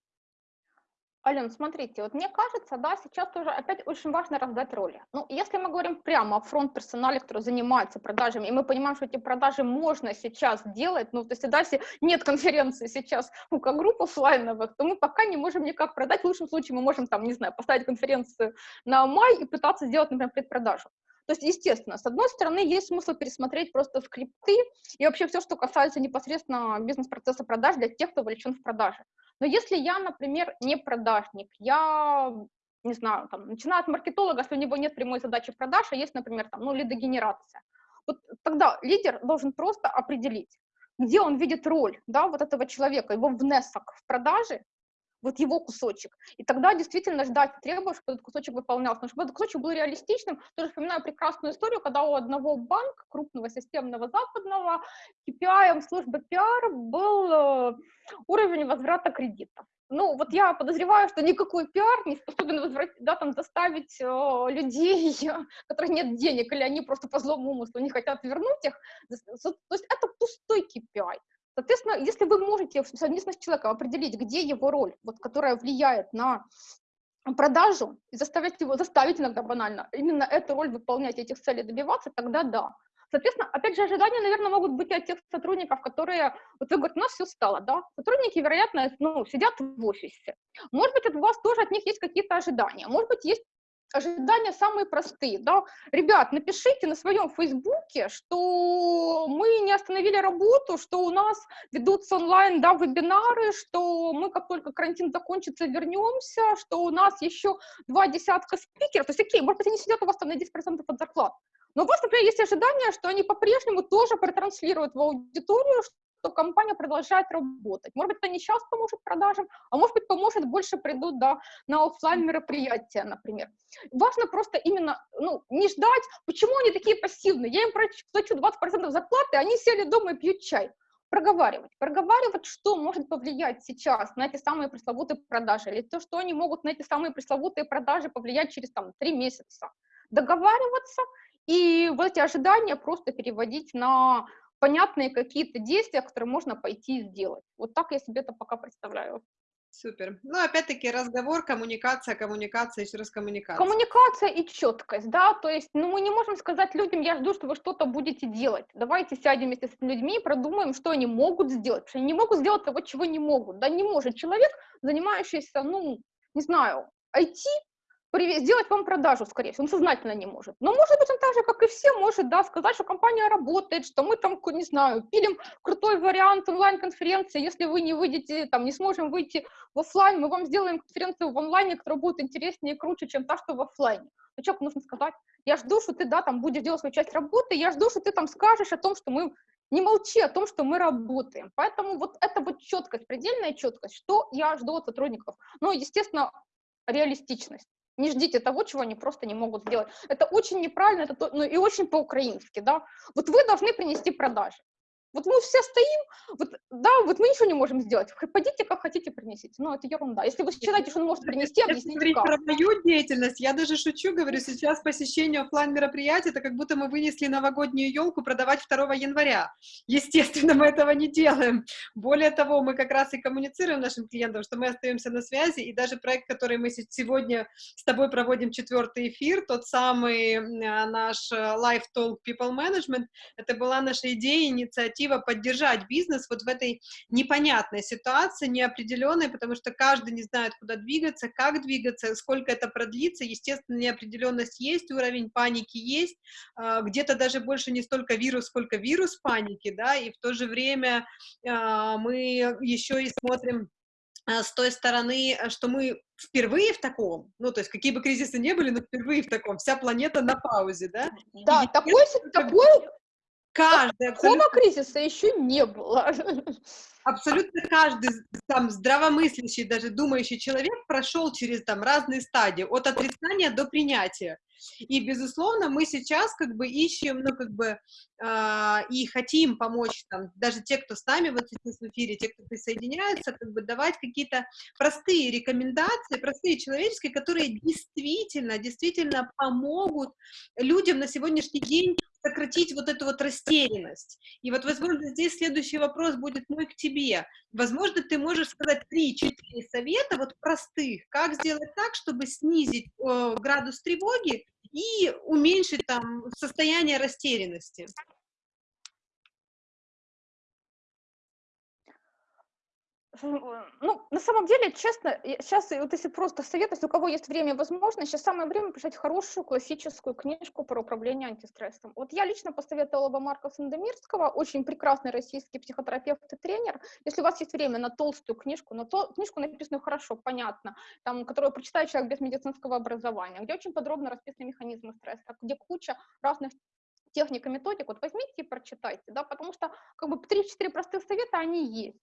Ален, смотрите, вот мне кажется, да, сейчас тоже опять очень важно раздать роли. Ну, если мы говорим прямо о фронт-персонале, который занимается продажами, и мы понимаем, что эти продажи можно сейчас делать, ну, то есть, да, если нет конференции сейчас у как групп офлайновых, то мы пока не можем никак продать. В лучшем случае мы можем, там, не знаю, поставить конференцию на май и пытаться сделать, например, предпродажу. То есть, естественно, с одной стороны, есть смысл пересмотреть просто скрипты и вообще все, что касается непосредственно бизнес-процесса продаж для тех, кто вовлечен в продажи. Но если я, например, не продажник, я, не знаю, там, начинаю от маркетолога, если у него нет прямой задачи продаж, а есть, например, там, ну, лидогенерация, вот тогда лидер должен просто определить, где он видит роль, да, вот этого человека, его внесок в продаже, вот его кусочек. И тогда действительно ждать требовать, чтобы этот кусочек выполнялся. Но чтобы этот кусочек был реалистичным, тоже вспоминаю прекрасную историю, когда у одного банка, крупного системного западного, KPI службы пиар был э, уровень возврата кредитов. Ну, вот я подозреваю, что никакой пиар не способен возврат, да, там, заставить э, людей, у которых нет денег, или они просто по злому умыслу не хотят вернуть их. То есть это пустой KPI. Соответственно, если вы можете совместно с человеком определить, где его роль, вот, которая влияет на продажу, и заставить его, заставить иногда банально, именно эту роль выполнять, этих целей добиваться, тогда да. Соответственно, опять же, ожидания, наверное, могут быть от тех сотрудников, которые, вот вы говорите, у нас все стало, да, сотрудники, вероятно, ну, сидят в офисе. Может быть, у вас тоже от них есть какие-то ожидания, может быть, есть ожидания самые простые, да. Ребят, напишите на своем фейсбуке, что мы не остановили работу, что у нас ведутся онлайн, да, вебинары, что мы, как только карантин закончится, вернемся, что у нас еще два десятка спикеров. То есть, окей, может быть, они сидят у вас там на 10% от зарплат. Но у вас, например, есть ожидание, что они по-прежнему тоже протранслируют в аудиторию, то компания продолжает работать. Может быть, это не сейчас поможет продажам, а может быть, поможет, больше придут да, на офлайн мероприятия, например. Важно просто именно ну, не ждать, почему они такие пассивные. Я им плачу 20% зарплаты, они сели дома и пьют чай проговаривать, проговаривать, что может повлиять сейчас на эти самые пресловутые продажи, или то, что они могут на эти самые пресловутые продажи повлиять через там три месяца. Договариваться и вот эти ожидания просто переводить на понятные какие-то действия, которые можно пойти и сделать. Вот так я себе это пока представляю. Супер. Ну, опять-таки, разговор, коммуникация, коммуникация, еще раз коммуникация. Коммуникация и четкость, да, то есть, ну, мы не можем сказать людям, я жду, что вы что-то будете делать. Давайте сядем вместе с людьми и продумаем, что они могут сделать, потому что они не могут сделать того, чего не могут, да, не может человек, занимающийся, ну, не знаю, IT, сделать вам продажу, скорее всего, он сознательно не может. Но, может быть, он так же, как и все, может, да, сказать, что компания работает, что мы там, не знаю, пилим крутой вариант онлайн-конференции, если вы не выйдете, там, не сможем выйти в офлайн, мы вам сделаем конференцию в онлайне, которая будет интереснее и круче, чем та, что в офлайне. Но человеку нужно сказать, я жду, что ты, да, там, будешь делать свою часть работы, я жду, что ты там скажешь о том, что мы не молчи о том, что мы работаем. Поэтому вот это вот четкость, предельная четкость, что я жду от сотрудников. Ну, естественно, реалистичность Не ждите того, чего они просто не могут сделать. Это очень неправильно, это то, ну, и очень по-украински, да. Вот вы должны принести продажи. Вот мы все стоим, вот, да, вот мы ничего не можем сделать. Пойдите, как хотите, принесите. Ну, это ерунда. Если вы считаете, что он может принести, объясните как. про мою деятельность, я даже шучу, говорю, сейчас посещение офлайн мероприятия, это как будто мы вынесли новогоднюю елку продавать 2 января. Естественно, мы этого не делаем. Более того, мы как раз и коммуницируем нашим клиентам, что мы остаемся на связи, и даже проект, который мы сегодня с тобой проводим четвертый эфир, тот самый наш э, Live Talk People Management, это была наша идея, инициатива инициатива поддержать бизнес вот в этой непонятной ситуации, неопределенной, потому что каждый не знает, куда двигаться, как двигаться, сколько это продлится, естественно, неопределенность есть, уровень паники есть, а, где-то даже больше не столько вирус, сколько вирус паники, да, и в то же время а, мы еще и смотрим а, с той стороны, что мы впервые в таком, ну, то есть какие бы кризисы не были, но впервые в таком, вся планета на паузе, да? Да, и такой, такой, Каждый. Такого кризиса еще не было. Абсолютно каждый там здравомыслящий, даже думающий человек прошел через там разные стадии, от отрицания до принятия. И, безусловно, мы сейчас как бы ищем, ну, как бы, э, и хотим помочь, там, даже те, кто с нами вот сейчас в эфире, те, кто присоединяется, как бы давать какие-то простые рекомендации, простые человеческие, которые действительно, действительно помогут людям на сегодняшний день сократить вот эту вот растерянность. И вот, возможно, здесь следующий вопрос будет мой к тебе. Возможно, ты можешь сказать 3-4 совета вот простых, как сделать так, чтобы снизить э, градус тревоги и уменьшить там состояние растерянности. Ну, на самом деле, честно, сейчас, вот если просто совет, если у кого есть время и возможность, сейчас самое время почитать хорошую классическую книжку про управление антистрессом. Вот я лично посоветовала бы Марка Сандомирского, очень прекрасный российский психотерапевт и тренер. Если у вас есть время на толстую книжку, на то, книжку написанную хорошо, понятно, там, которую прочитает человек без медицинского образования, где очень подробно расписаны механизмы стресса, где куча разных техник и методик, вот возьмите и прочитайте, да, потому что как бы 3-4 простых совета, они есть.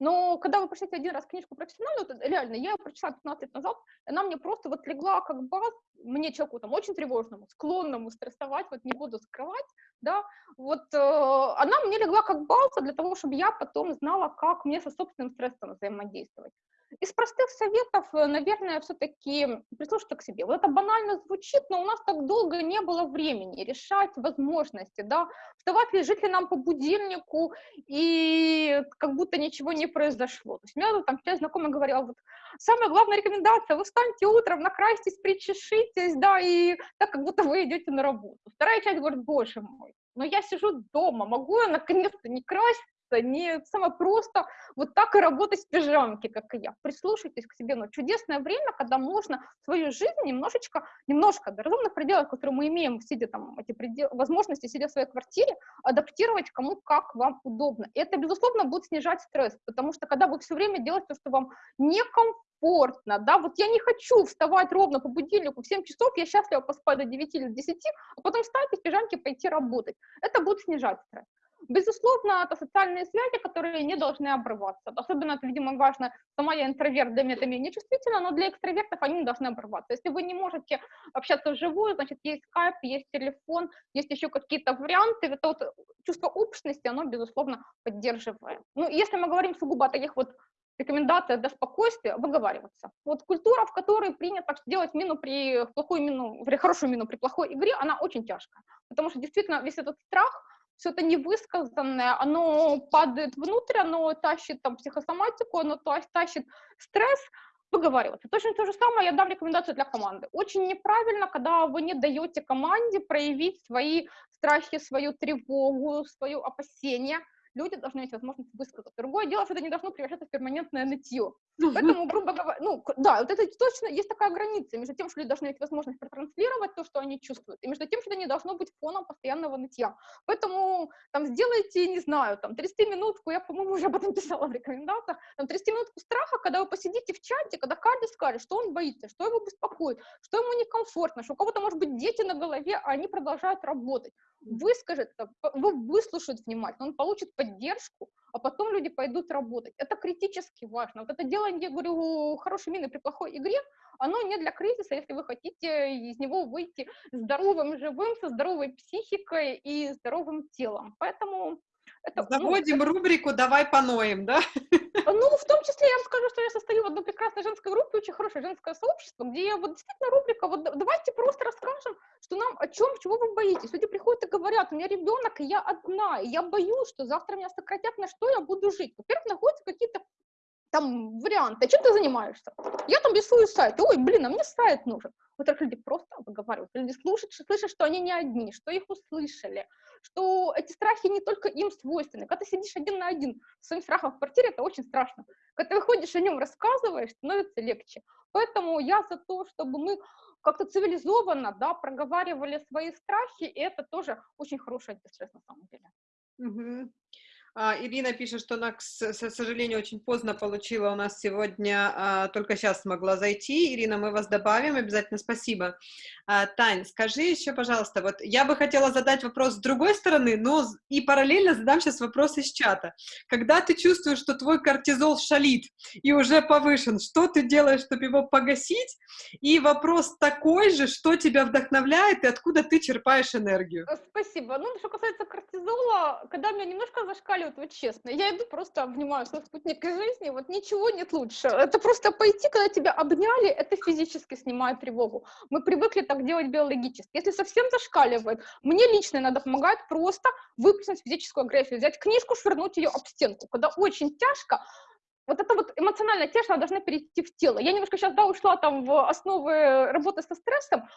Но когда вы прочитаете один раз книжку профессиональную, то реально, я ее прочитала 15 лет назад, она мне просто вот легла как баз, мне человеку там очень тревожному, склонному стрессовать, вот не буду скрывать, да, вот э, она мне легла как база для того, чтобы я потом знала, как мне со собственным стрессом взаимодействовать. Из простых советов, э, наверное, все-таки прислушаться к себе. Вот это банально звучит, но у нас так долго не было времени решать возможности, да, вставать ли, жить ли нам по будильнику, и как будто ничего не произошло. То есть у меня там часть знакомых говорила, вот, самая главная рекомендация, вы встаньте утром, накрасьтесь, причешитесь, да, и так, как будто вы идете на работу. Вторая часть говорит, боже мой, но я сижу дома, могу я наконец-то не красить не самое просто вот так и работать в пижамке, как и я. Прислушайтесь к себе, но чудесное время, когда можно свою жизнь немножечко, немножко до разумных пределов, которые мы имеем, сидя там, эти предел, возможности, сидя в своей квартире, адаптировать кому как вам удобно. И это, безусловно, будет снижать стресс, потому что когда вы все время делаете то, что вам некомфортно, да, вот я не хочу вставать ровно по будильнику в 7 часов, я счастлива поспать до 9 или 10, а потом встать и в пижамке пойти работать. Это будет снижать стресс. Безусловно, это социальные связи, которые не должны обрываться. Особенно это, видимо, важно, сама я интроверт, для меня это менее чувствительно, но для экстравертов они не должны обрываться. Если вы не можете общаться вживую, значит, есть скайп, есть телефон, есть еще какие-то варианты. Это вот чувство общности, оно, безусловно, поддерживает. Ну, если мы говорим сугубо о таких вот рекомендация для спокойствия выговариваться. Вот культура, в которой принято делать мину при плохой мину, при хорошую мину при плохой игре, она очень тяжкая. Потому что действительно весь этот страх, все это невысказанное, оно падает внутрь, оно тащит там психосоматику, оно тащит стресс, выговариваться. Точно то же самое я дам рекомендацию для команды. Очень неправильно, когда вы не даете команде проявить свои страхи, свою тревогу, свое опасение – люди должны иметь возможность высказаться. Другое дело, что это не должно превращаться в перманентное нытье. Поэтому, грубо говоря, ну, да, вот это точно есть такая граница между тем, что люди должны иметь возможность протранслировать то, что они чувствуют, и между тем, что это не должно быть фоном постоянного нытья. Поэтому там сделайте, не знаю, там 30 минутку, я, по-моему, уже об этом писала в рекомендациях, там 30 минутку страха, когда вы посидите в чате, когда каждый скажет, что он боится, что его беспокоит, что ему некомфортно, что у кого-то, может быть, дети на голове, а они продолжают работать выскажет, вы выслушает внимательно, он получит поддержку, а потом люди пойдут работать. Это критически важно. Вот это делание, я говорю, хорошей мины при плохой игре, оно не для кризиса, если вы хотите из него выйти здоровым, живым, со здоровой психикой и здоровым телом. Поэтому это, ну, Заводим ну, рубрику «Давай поноем», да? Ну, в том числе я вам скажу, что я состою в одной прекрасной женской группе, очень хорошее женское сообщество, где вот действительно рубрика, вот давайте просто расскажем, что нам о чем, чего вы боитесь. Люди приходят и говорят, у меня ребенок, и я одна, и я боюсь, что завтра меня сократят, на что я буду жить. Во-первых, находятся какие-то там варианты, а чем ты занимаешься? Я там рисую сайт, ой, блин, а мне сайт нужен. Вот так люди просто выговаривают, люди слушают, слышат, что они не одни, что их услышали, что эти страхи не только им свойственны. Когда ты сидишь один на один с своим страхом в квартире, это очень страшно. Когда ты выходишь о нем, рассказываешь, становится легче. Поэтому я за то, чтобы мы как-то цивилизованно, да, проговаривали свои страхи, и это тоже очень хороший антистресс на самом деле. Угу. А, Ирина пишет, что она, к сожалению, очень поздно получила у нас сегодня, а, только сейчас смогла зайти. Ирина, мы вас добавим, обязательно спасибо. А, Тань, скажи еще, пожалуйста, вот я бы хотела задать вопрос с другой стороны, но и параллельно задам сейчас вопрос из чата. Когда ты чувствуешь, что твой кортизол шалит и уже повышен, что ты делаешь, чтобы его погасить? И вопрос такой же, что тебя вдохновляет и откуда ты черпаешь энергию? Спасибо. Ну, что касается кортизола, когда меня немножко зашкаливает вот, честно, я иду просто обнимаю свой спутник жизни, вот ничего нет лучше. Это просто пойти, когда тебя обняли, это физически снимает тревогу. Мы привыкли так делать биологически. Если совсем зашкаливает, мне лично иногда помогает просто выплеснуть физическую агрессию, взять книжку, швырнуть ее об стенку. Когда очень тяжко, вот это вот эмоциональная тяжесть, она должна перейти в тело. Я немножко сейчас, да, ушла там в основы работы со стрессом,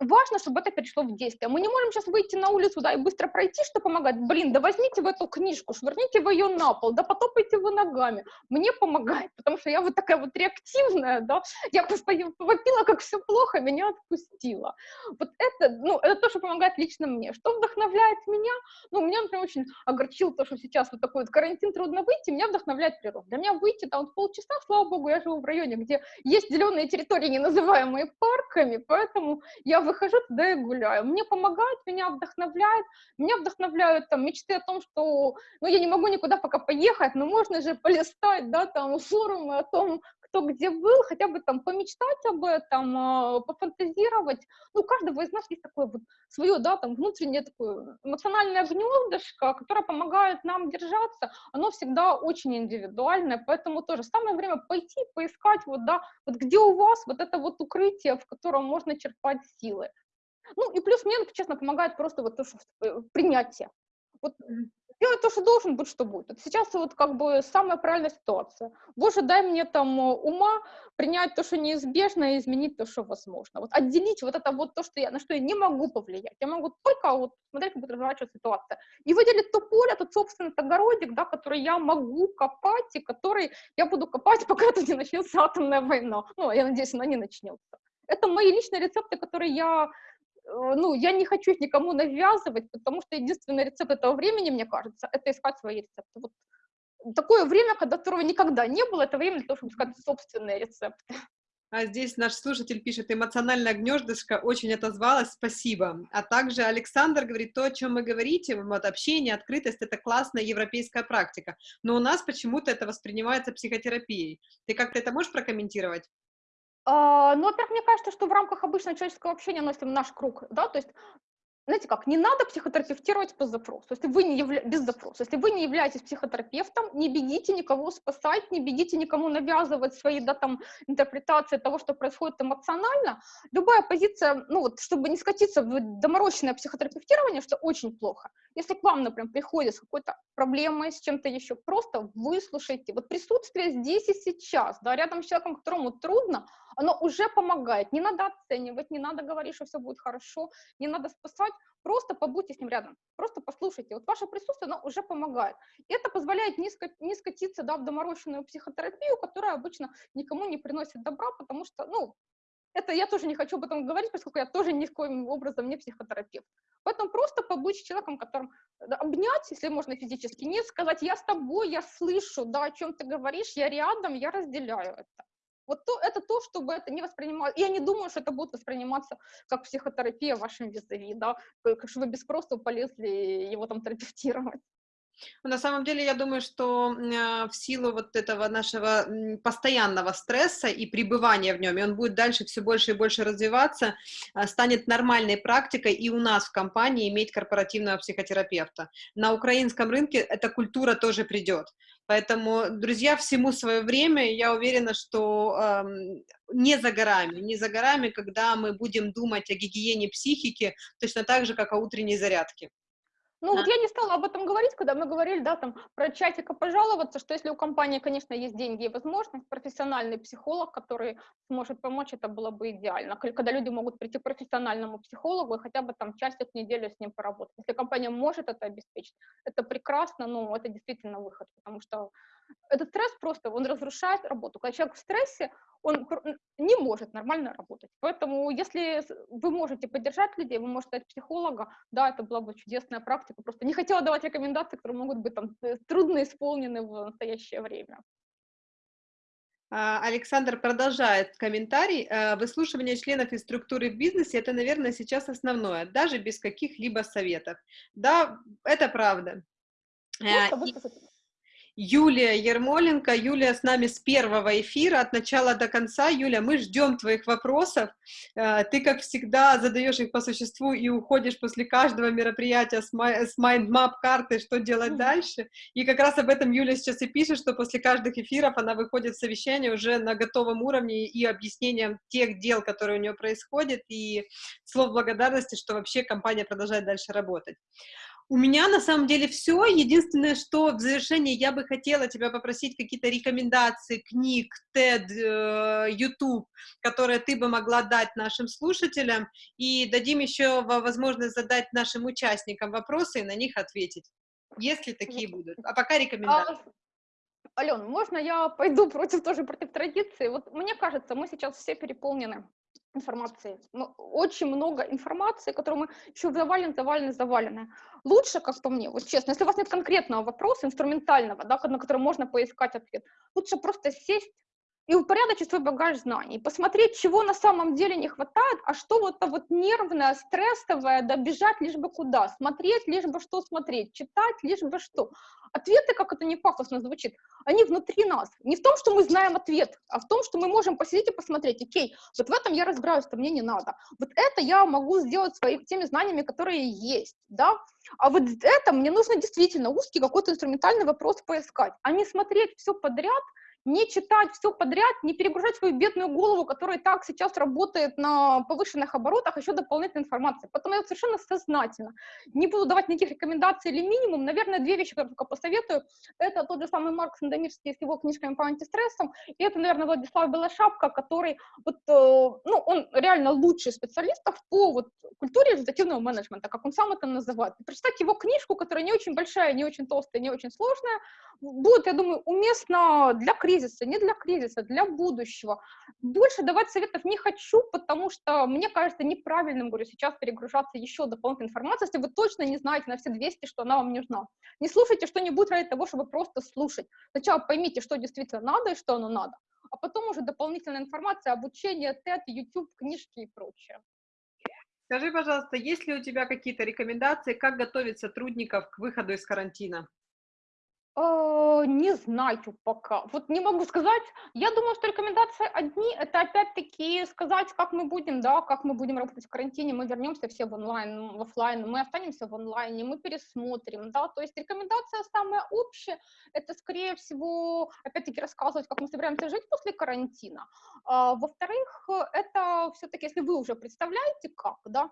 важно, чтобы это перешло в действие. Мы не можем сейчас выйти на улицу, да, и быстро пройти, что помогает. Блин, да возьмите в эту книжку, швырните вы ее на пол, да потопайте вы ногами. Мне помогает, потому что я вот такая вот реактивная, да, я просто вопила, как все плохо, меня отпустила. Вот это, ну, это то, что помогает лично мне. Что вдохновляет меня? Ну, меня, например, очень огорчило то, что сейчас вот такой вот карантин трудно выйти, меня вдохновляет природа. Для меня выйти там вот полчаса, слава богу, я живу в районе, где есть зеленые территории, не называемые парками, поэтому я выхожу туда и гуляю. Мне помогает, меня вдохновляет. Меня вдохновляют там мечты о том, что, ну, я не могу никуда пока поехать, но можно же полистать, да, там, форумы о том, кто где был, хотя бы там помечтать об этом, а, пофантазировать. Ну, у каждого из нас есть такое вот свое, да, там, внутреннее такое эмоциональное гнездышко, которое помогает нам держаться. Оно всегда очень индивидуальное, поэтому тоже самое время пойти, поискать, вот, да, вот где у вас вот это вот укрытие, в котором можно черпать силы. Ну, и плюс мне, честно, помогает просто вот то, что э, принятие. Вот делать то, что должен, быть, что будет. Это сейчас вот как бы самая правильная ситуация. Боже, дай мне там э, ума принять то, что неизбежно, и изменить то, что возможно. Вот отделить вот это вот то, что я, на что я не могу повлиять. Я могу только вот смотреть, как будет разворачиваться ситуация. И выделить то поле, тот собственный огородик, да, который я могу копать, и который я буду копать, пока это не начнется атомная война. Ну, я надеюсь, она не начнется. Это мои личные рецепты, которые я ну, я не хочу их никому навязывать, потому что единственный рецепт этого времени, мне кажется, это искать свои рецепты. Вот такое время, которого никогда не было, это время для того, чтобы искать собственные рецепты. А здесь наш слушатель пишет, эмоциональное гнездышко очень отозвалось, спасибо. А также Александр говорит, то, о чем вы говорите, вот общение, открытость, это классная европейская практика, но у нас почему-то это воспринимается психотерапией. Ты как-то это можешь прокомментировать? А, ну, во-первых, мне кажется, что в рамках обычного человеческого общения, если наш круг, да, то есть знаете как, не надо психотерапевтировать по запросу, если вы не явля... без запроса. Если вы не являетесь психотерапевтом, не бегите никого спасать, не бегите никому навязывать свои да, там, интерпретации того, что происходит эмоционально. Любая позиция, ну вот, чтобы не скатиться в доморощенное психотерапевтирование, что очень плохо. Если к вам, например, приходит с какой-то проблемой, с чем-то еще, просто выслушайте. Вот присутствие здесь и сейчас, да, рядом с человеком, которому трудно, оно уже помогает. Не надо оценивать, не надо говорить, что все будет хорошо, не надо спасать, просто побудьте с ним рядом, просто послушайте. Вот ваше присутствие, оно уже помогает. И это позволяет не, ска- не скатиться да, в доморощенную психотерапию, которая обычно никому не приносит добра, потому что, ну, это я тоже не хочу об этом говорить, поскольку я тоже ни в коем образом не психотерапевт. Поэтому просто побудь с человеком, которым обнять, если можно физически, не сказать, я с тобой, я слышу, да, о чем ты говоришь, я рядом, я разделяю это. Вот то, это то, чтобы это не воспринималось. Я не думаю, что это будет восприниматься как психотерапия вашим визави, да, как что вы без спроса полезли его там терапевтировать. На самом деле, я думаю, что э, в силу вот этого нашего постоянного стресса и пребывания в нем, и он будет дальше все больше и больше развиваться, э, станет нормальной практикой и у нас в компании иметь корпоративного психотерапевта. На украинском рынке эта культура тоже придет. Поэтому, друзья, всему свое время, я уверена, что э, не за горами, не за горами, когда мы будем думать о гигиене психики точно так же, как о утренней зарядке. Ну, да. вот я не стала об этом говорить, когда мы говорили, да, там, про чатика пожаловаться, что если у компании, конечно, есть деньги и возможность, профессиональный психолог, который сможет помочь, это было бы идеально. Когда люди могут прийти к профессиональному психологу и хотя бы там часик в неделю с ним поработать. Если компания может это обеспечить, это прекрасно, но это действительно выход, потому что этот стресс просто, он разрушает работу. Когда человек в стрессе, он не может нормально работать. Поэтому, если вы можете поддержать людей, вы можете стать психолога, да, это была бы чудесная практика. Просто не хотела давать рекомендации, которые могут быть там э, трудно исполнены в настоящее время. А, Александр продолжает комментарий. «Э, выслушивание членов и структуры в бизнесе – это, наверное, сейчас основное, даже без каких-либо советов. Да, это правда. Просто э, Юлия Ермоленко. Юлия с нами с первого эфира, от начала до конца. Юля, мы ждем твоих вопросов. Э, ты, как всегда, задаешь их по существу и уходишь после каждого мероприятия с mind map карты, что делать дальше. И как раз об этом Юля сейчас и пишет, что после каждых эфиров она выходит в совещание уже на готовом уровне и объяснением тех дел, которые у нее происходят, и слов благодарности, что вообще компания продолжает дальше работать. У меня на самом деле все. Единственное, что в завершении я бы хотела тебя попросить какие-то рекомендации книг, TED, э, YouTube, которые ты бы могла дать нашим слушателям, и дадим еще возможность задать нашим участникам вопросы и на них ответить, если такие будут. А пока рекомендации. А, Ален, можно я пойду против тоже против традиции? Вот мне кажется, мы сейчас все переполнены информации. Очень много информации, которую мы еще завалены, завалены, завалены. Лучше, как по мне, вот честно, если у вас нет конкретного вопроса, инструментального, да, на который можно поискать ответ, лучше просто сесть и упорядочить свой багаж знаний, посмотреть, чего на самом деле не хватает, а что вот то вот нервное, стрессовое, да, бежать лишь бы куда, смотреть лишь бы что смотреть, читать лишь бы что. Ответы, как это не пафосно звучит, они внутри нас. Не в том, что мы знаем ответ, а в том, что мы можем посидеть и посмотреть, окей, вот в этом я разбираюсь, что мне не надо. Вот это я могу сделать своими теми знаниями, которые есть, да, а вот это мне нужно действительно узкий какой-то инструментальный вопрос поискать, а не смотреть все подряд – не читать все подряд, не перегружать свою бедную голову, которая так сейчас работает на повышенных оборотах, еще дополнительной информации. Поэтому я совершенно сознательно не буду давать никаких рекомендаций или минимум. Наверное, две вещи, которые только посоветую. Это тот же самый Марк Сандомирский с его книжками по антистрессам, и это, наверное, Владислав Белошапка, который, вот, э, ну, он реально лучший специалистов по вот, культуре результативного менеджмента, как он сам это называет. Прочитать его книжку, которая не очень большая, не очень толстая, не очень сложная, будет, я думаю, уместно для кризиса, не для кризиса, для будущего. Больше давать советов не хочу, потому что мне кажется неправильным, говорю, сейчас перегружаться еще дополнительной информацией, если вы точно не знаете на все 200, что она вам нужна. Не слушайте что-нибудь ради того, чтобы просто слушать. Сначала поймите, что действительно надо и что оно надо, а потом уже дополнительная информация, обучение, TED, YouTube, книжки и прочее. Скажи, пожалуйста, есть ли у тебя какие-то рекомендации, как готовить сотрудников к выходу из карантина? Э, не знаю пока. Вот не могу сказать. Я думаю, что рекомендации одни, это опять-таки сказать, как мы будем, да, как мы будем работать в карантине, мы вернемся все в онлайн, в офлайн, мы останемся в онлайне, мы пересмотрим, да, то есть рекомендация самая общая, это скорее всего, опять-таки рассказывать, как мы собираемся жить после карантина. А, во-вторых, это все-таки, если вы уже представляете, как, да,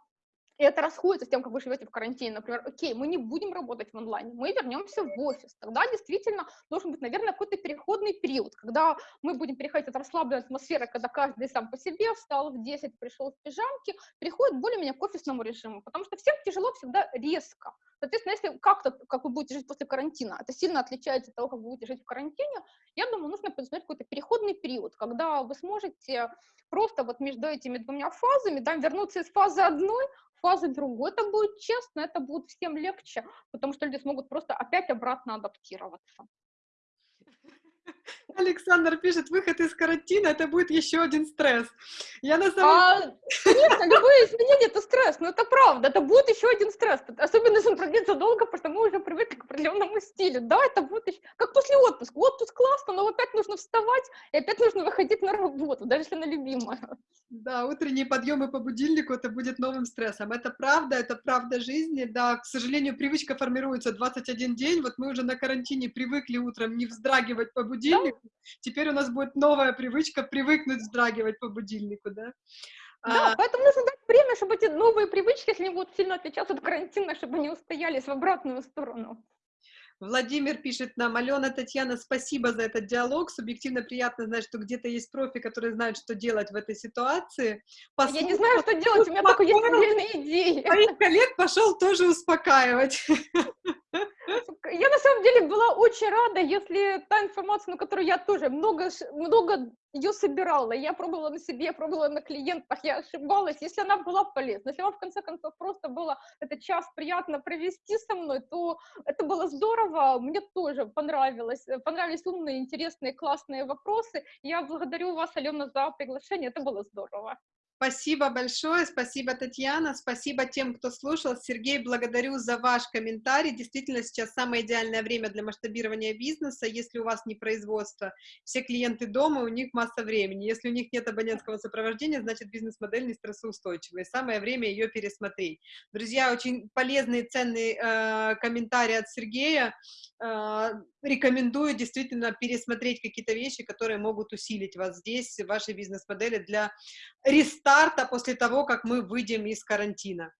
и это расходится с тем, как вы живете в карантине. Например, окей, мы не будем работать в онлайне, мы вернемся в офис. Тогда действительно должен быть, наверное, какой-то переходный период, когда мы будем переходить от расслабленной атмосферы, когда каждый сам по себе встал в 10, пришел в пижамке, переходит более-менее к офисному режиму, потому что всем тяжело всегда резко. Соответственно, если как-то, как вы будете жить после карантина, это сильно отличается от того, как вы будете жить в карантине, я думаю, нужно предусмотреть какой-то переходный период, когда вы сможете просто вот между этими двумя фазами, да, вернуться из фазы одной фазы другой, это будет честно, это будет всем легче, потому что люди смогут просто опять обратно адаптироваться. Александр пишет, выход из карантина, это будет еще один стресс. Я на самом а, Конечно, любые изменения — это стресс, но это правда, это будет еще один стресс, особенно если он продлится долго, потому что мы уже привыкли к определенному стилю. Да, это будет еще... как после отпуска. Отпуск классно, но опять нужно вставать, и опять нужно выходить на работу, даже если она любимая. Да, утренние подъемы по будильнику это будет новым стрессом. Это правда, это правда жизни. Да, к сожалению, привычка формируется 21 день. Вот мы уже на карантине привыкли утром не вздрагивать по будильнику. Да? Теперь у нас будет новая привычка привыкнуть вздрагивать по будильнику, да. Да, а... поэтому нужно дать время, чтобы эти новые привычки, если они будут сильно отличаться от карантина, чтобы они устоялись в обратную сторону. Владимир пишет нам, Алена, Татьяна, спасибо за этот диалог, субъективно приятно знать, что где-то есть профи, которые знают, что делать в этой ситуации. Послушал, Я не знаю, что делать, у меня только есть отдельные идеи. Моих коллег пошел тоже успокаивать. Я на самом деле была очень рада, если та информация, на которую я тоже много, много ее собирала, я пробовала на себе, я пробовала на клиентах, я ошибалась, если она была полезна, если вам в конце концов просто было этот час приятно провести со мной, то это было здорово, мне тоже понравилось, понравились умные, интересные, классные вопросы, я благодарю вас, Алена, за приглашение, это было здорово. Спасибо большое, спасибо, Татьяна, спасибо тем, кто слушал. Сергей, благодарю за ваш комментарий. Действительно, сейчас самое идеальное время для масштабирования бизнеса. Если у вас не производство, все клиенты дома, у них масса времени. Если у них нет абонентского сопровождения, значит бизнес-модель не стрессоустойчивая. Самое время ее пересмотреть. Друзья, очень полезный, ценный э, комментарий от Сергея. Э, рекомендую действительно пересмотреть какие-то вещи, которые могут усилить вас здесь, вашей бизнес-модели для рестарта после того, как мы выйдем из карантина.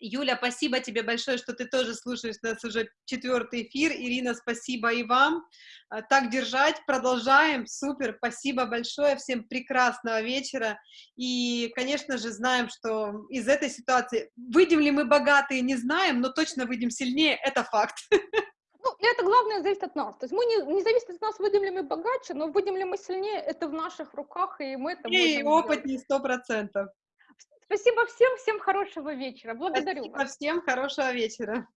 Юля, спасибо тебе большое, что ты тоже слушаешь нас уже четвертый эфир. Ирина, спасибо и вам. А, так держать, продолжаем. Супер, спасибо большое. Всем прекрасного вечера. И, конечно же, знаем, что из этой ситуации, выйдем ли мы богатые, не знаем, но точно выйдем сильнее, это факт. Ну, это главное зависит от нас. То есть мы не, не зависит от нас, выйдем ли мы богаче, но выйдем ли мы сильнее, это в наших руках, и мы это и опыт не сто процентов. Спасибо всем, всем хорошего вечера. Благодарю Спасибо вас. всем хорошего вечера.